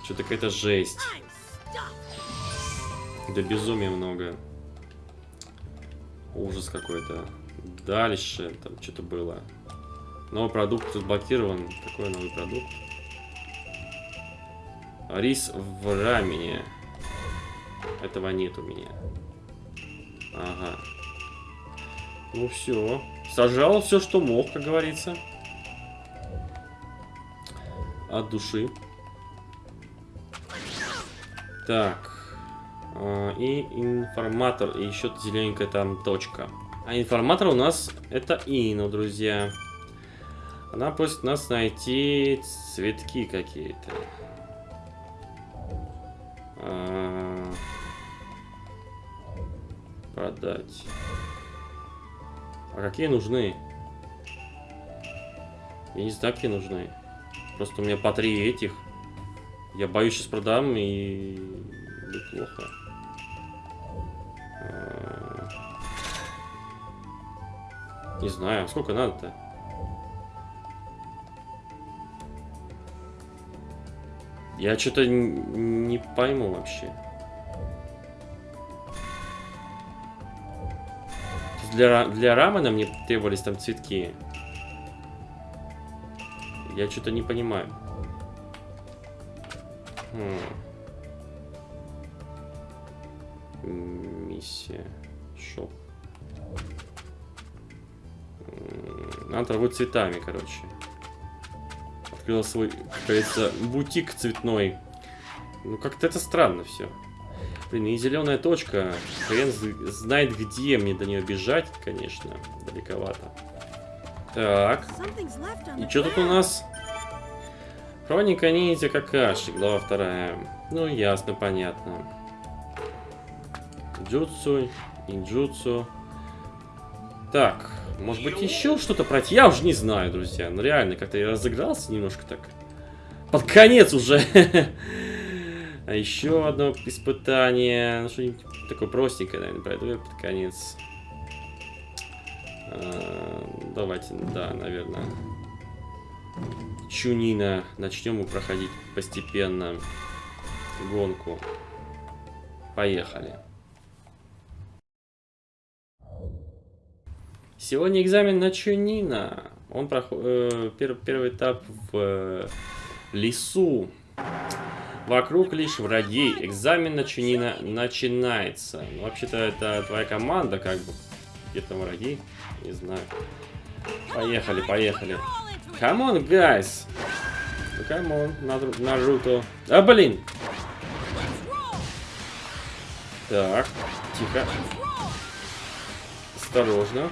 Что-то какая-то жесть. Да безумия много. Ужас какой-то. Дальше там что-то было. Новый продукт разблокирован. Какой новый продукт? Рис в рамене. Этого нет у меня. Ага. Ну все. Сажал все, что мог, как говорится. От души. Так. А, и информатор. И еще зелененькая там точка. А информатор у нас это Ина, друзья. Она просит нас найти цветки какие-то. А, продать. А какие нужны? Я не знаю, какие нужны. Просто у меня по три этих. Я боюсь, сейчас продам и... Будет плохо. Не знаю, сколько надо-то? Я что-то не пойму вообще. Для, для рамена мне требовались там цветки. Я что-то не понимаю. Хм. Миссия. Шоп. Надо торговать цветами, короче открыла свой, как говорится, бутик цветной. Ну, как-то это странно все. Блин, и зеленая точка. Хрен знает, где мне до нее бежать, конечно. Далековато. Так. И что тут у нас? Хроника ниндзя Какаши, глава вторая. Ну, ясно, понятно. Джутсу, инджутсу. Так, может быть, еще что-то пройти? Я уже не знаю, друзья. Ну, реально, как-то я разыгрался немножко так. Под конец уже. а еще одно испытание. Ну, что-нибудь такое простенькое, наверное, пройду я под конец. А, давайте, да, наверное. Чунина. Начнем мы проходить постепенно гонку. Поехали. Сегодня экзамен на Чунина. Он проходит э, пер, первый этап в э, лесу. Вокруг лишь враги. Экзамен на Чунина начинается. Ну, вообще-то это твоя команда, как бы. Где там враги? Не знаю. Поехали, поехали. Come on, guys. Ну, on, Наруто. А, блин. Так, тихо. Осторожно.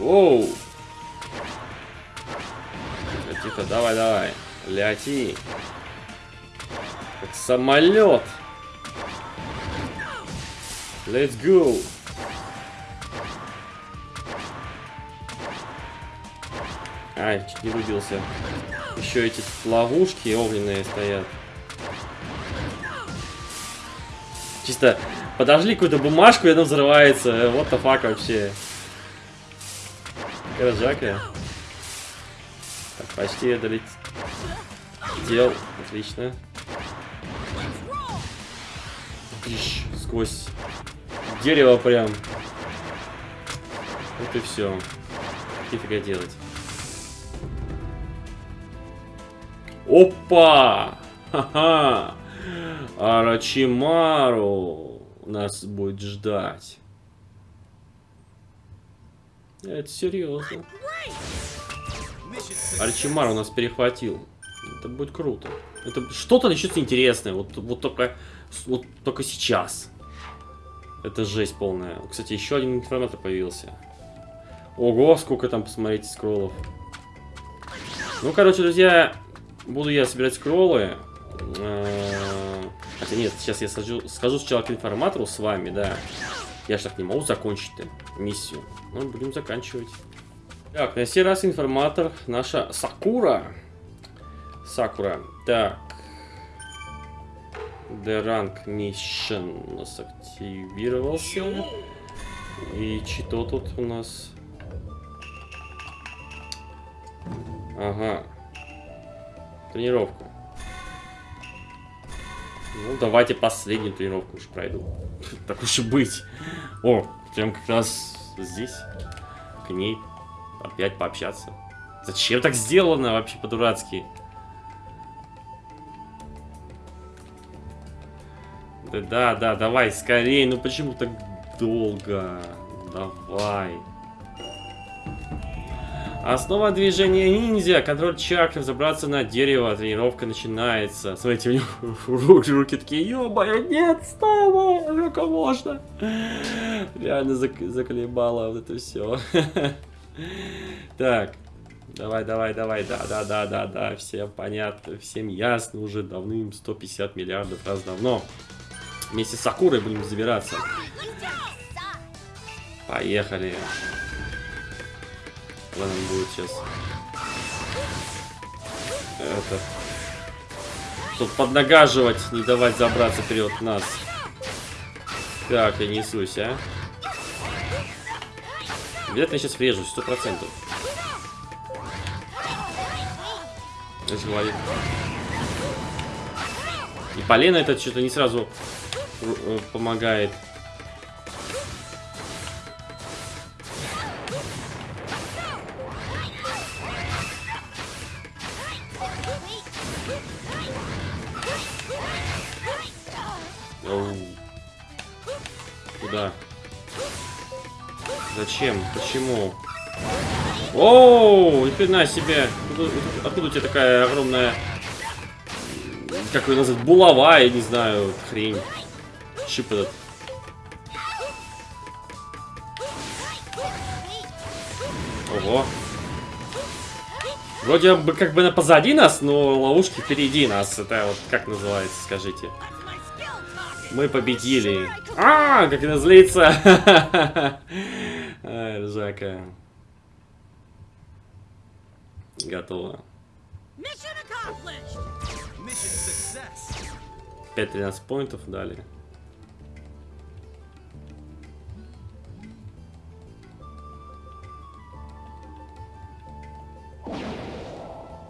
Оу! Тихо, тихо, давай, давай. Ляти. Как самолет. Let's go. Ай, чуть не выбился. Еще эти ловушки огненные стоят. Чисто подожгли какую-то бумажку, и она взрывается. Вот the fuck вообще. Рожака. Так, почти долетел. Дел. Отлично. Ищ, сквозь дерево прям. Вот и все. Нифига делать. Опа! Ха-ха! Арачимару нас будет ждать. Это серьезно. Арчимару нас перехватил. Это будет круто. Это что-то начнется интересное. Вот, вот только вот только сейчас. Это жесть полная. Кстати, еще один информатор появился. Ого, сколько там, посмотрите, скроллов. Ну, короче, друзья, буду я собирать скроллы. Э, хотя нет, сейчас я скажу, скажу сначала к информатору с вами, да. Я же так не могу закончить миссию. Ну, будем заканчивать. Так, на сей раз информатор наша Сакура. Сакура. Так. The Rank Mission у нас активировался. И что тут у нас? Ага. Тренировка. Ну, давайте последнюю тренировку уж пройду. Так уж и быть. О, прям как раз здесь. К ней опять пообщаться. Зачем так сделано вообще по-дурацки? Да, да, да, давай, скорее. Ну почему так долго? Давай. Основа движения ниндзя. Контроль чакры. Забраться на дерево. Тренировка начинается. Смотрите, у него руки, руки такие, ё-моё, нет, става, сколько можно. Реально зак заколебало вот это все. Так. Давай, давай, давай, да, да, да, да, да, всем понятно, всем ясно уже давным 150 миллиардов раз давно. Вместе с Сакурой будем забираться. Поехали. Ладно, будет сейчас. Это. Тут поднагаживать, не давать забраться вперед нас. Так, я несусь, а. Обязательно сейчас врежусь, сто процентов. Говорит. И полено это что-то не сразу э, помогает. Зачем? Почему? Оу, ни хрена себе. Откуда, у тебя такая огромная... Как ее назвать? Булава, я не знаю, хрень. Чип этот. Ого. Вроде бы как бы на позади нас, но ловушки впереди нас. Это вот как называется, скажите. Мы победили. А, как она злится. Ай, ржака. Готово. 5-13 поинтов дали.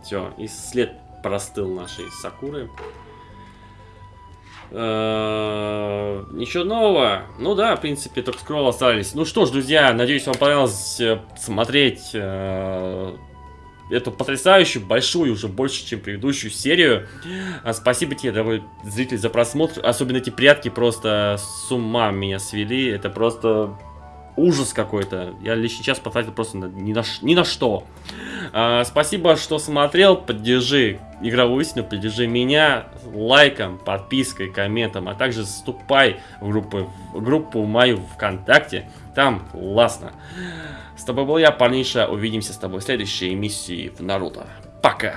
Все, и след простыл нашей Сакуры. Э, ничего нового. Ну да, в принципе, только скролл остались. Ну что ж, друзья, надеюсь, вам понравилось э, смотреть э, эту потрясающую, большую, уже больше, чем предыдущую серию. Спасибо тебе, дорогой зритель, за просмотр. Особенно эти прятки просто с ума меня свели. Это просто ужас какой-то. Я лишний час потратил просто на, ни, на, ни на что. А, спасибо, что смотрел. Поддержи игровую истину, поддержи меня лайком, подпиской, комментом, а также вступай в группу, в группу мою ВКонтакте. Там классно. С тобой был я, парниша. Увидимся с тобой в следующей миссии в Наруто. Пока!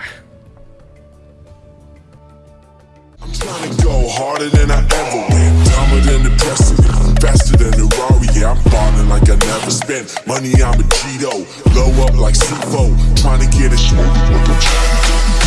I'm trying to go harder than I ever went Dumber than precedent faster than a Rari. Yeah, I'm ballin' like I never spent Money, I'm a Cheeto. Blow up like Sufo Trying to get a smoothie with a Cheeto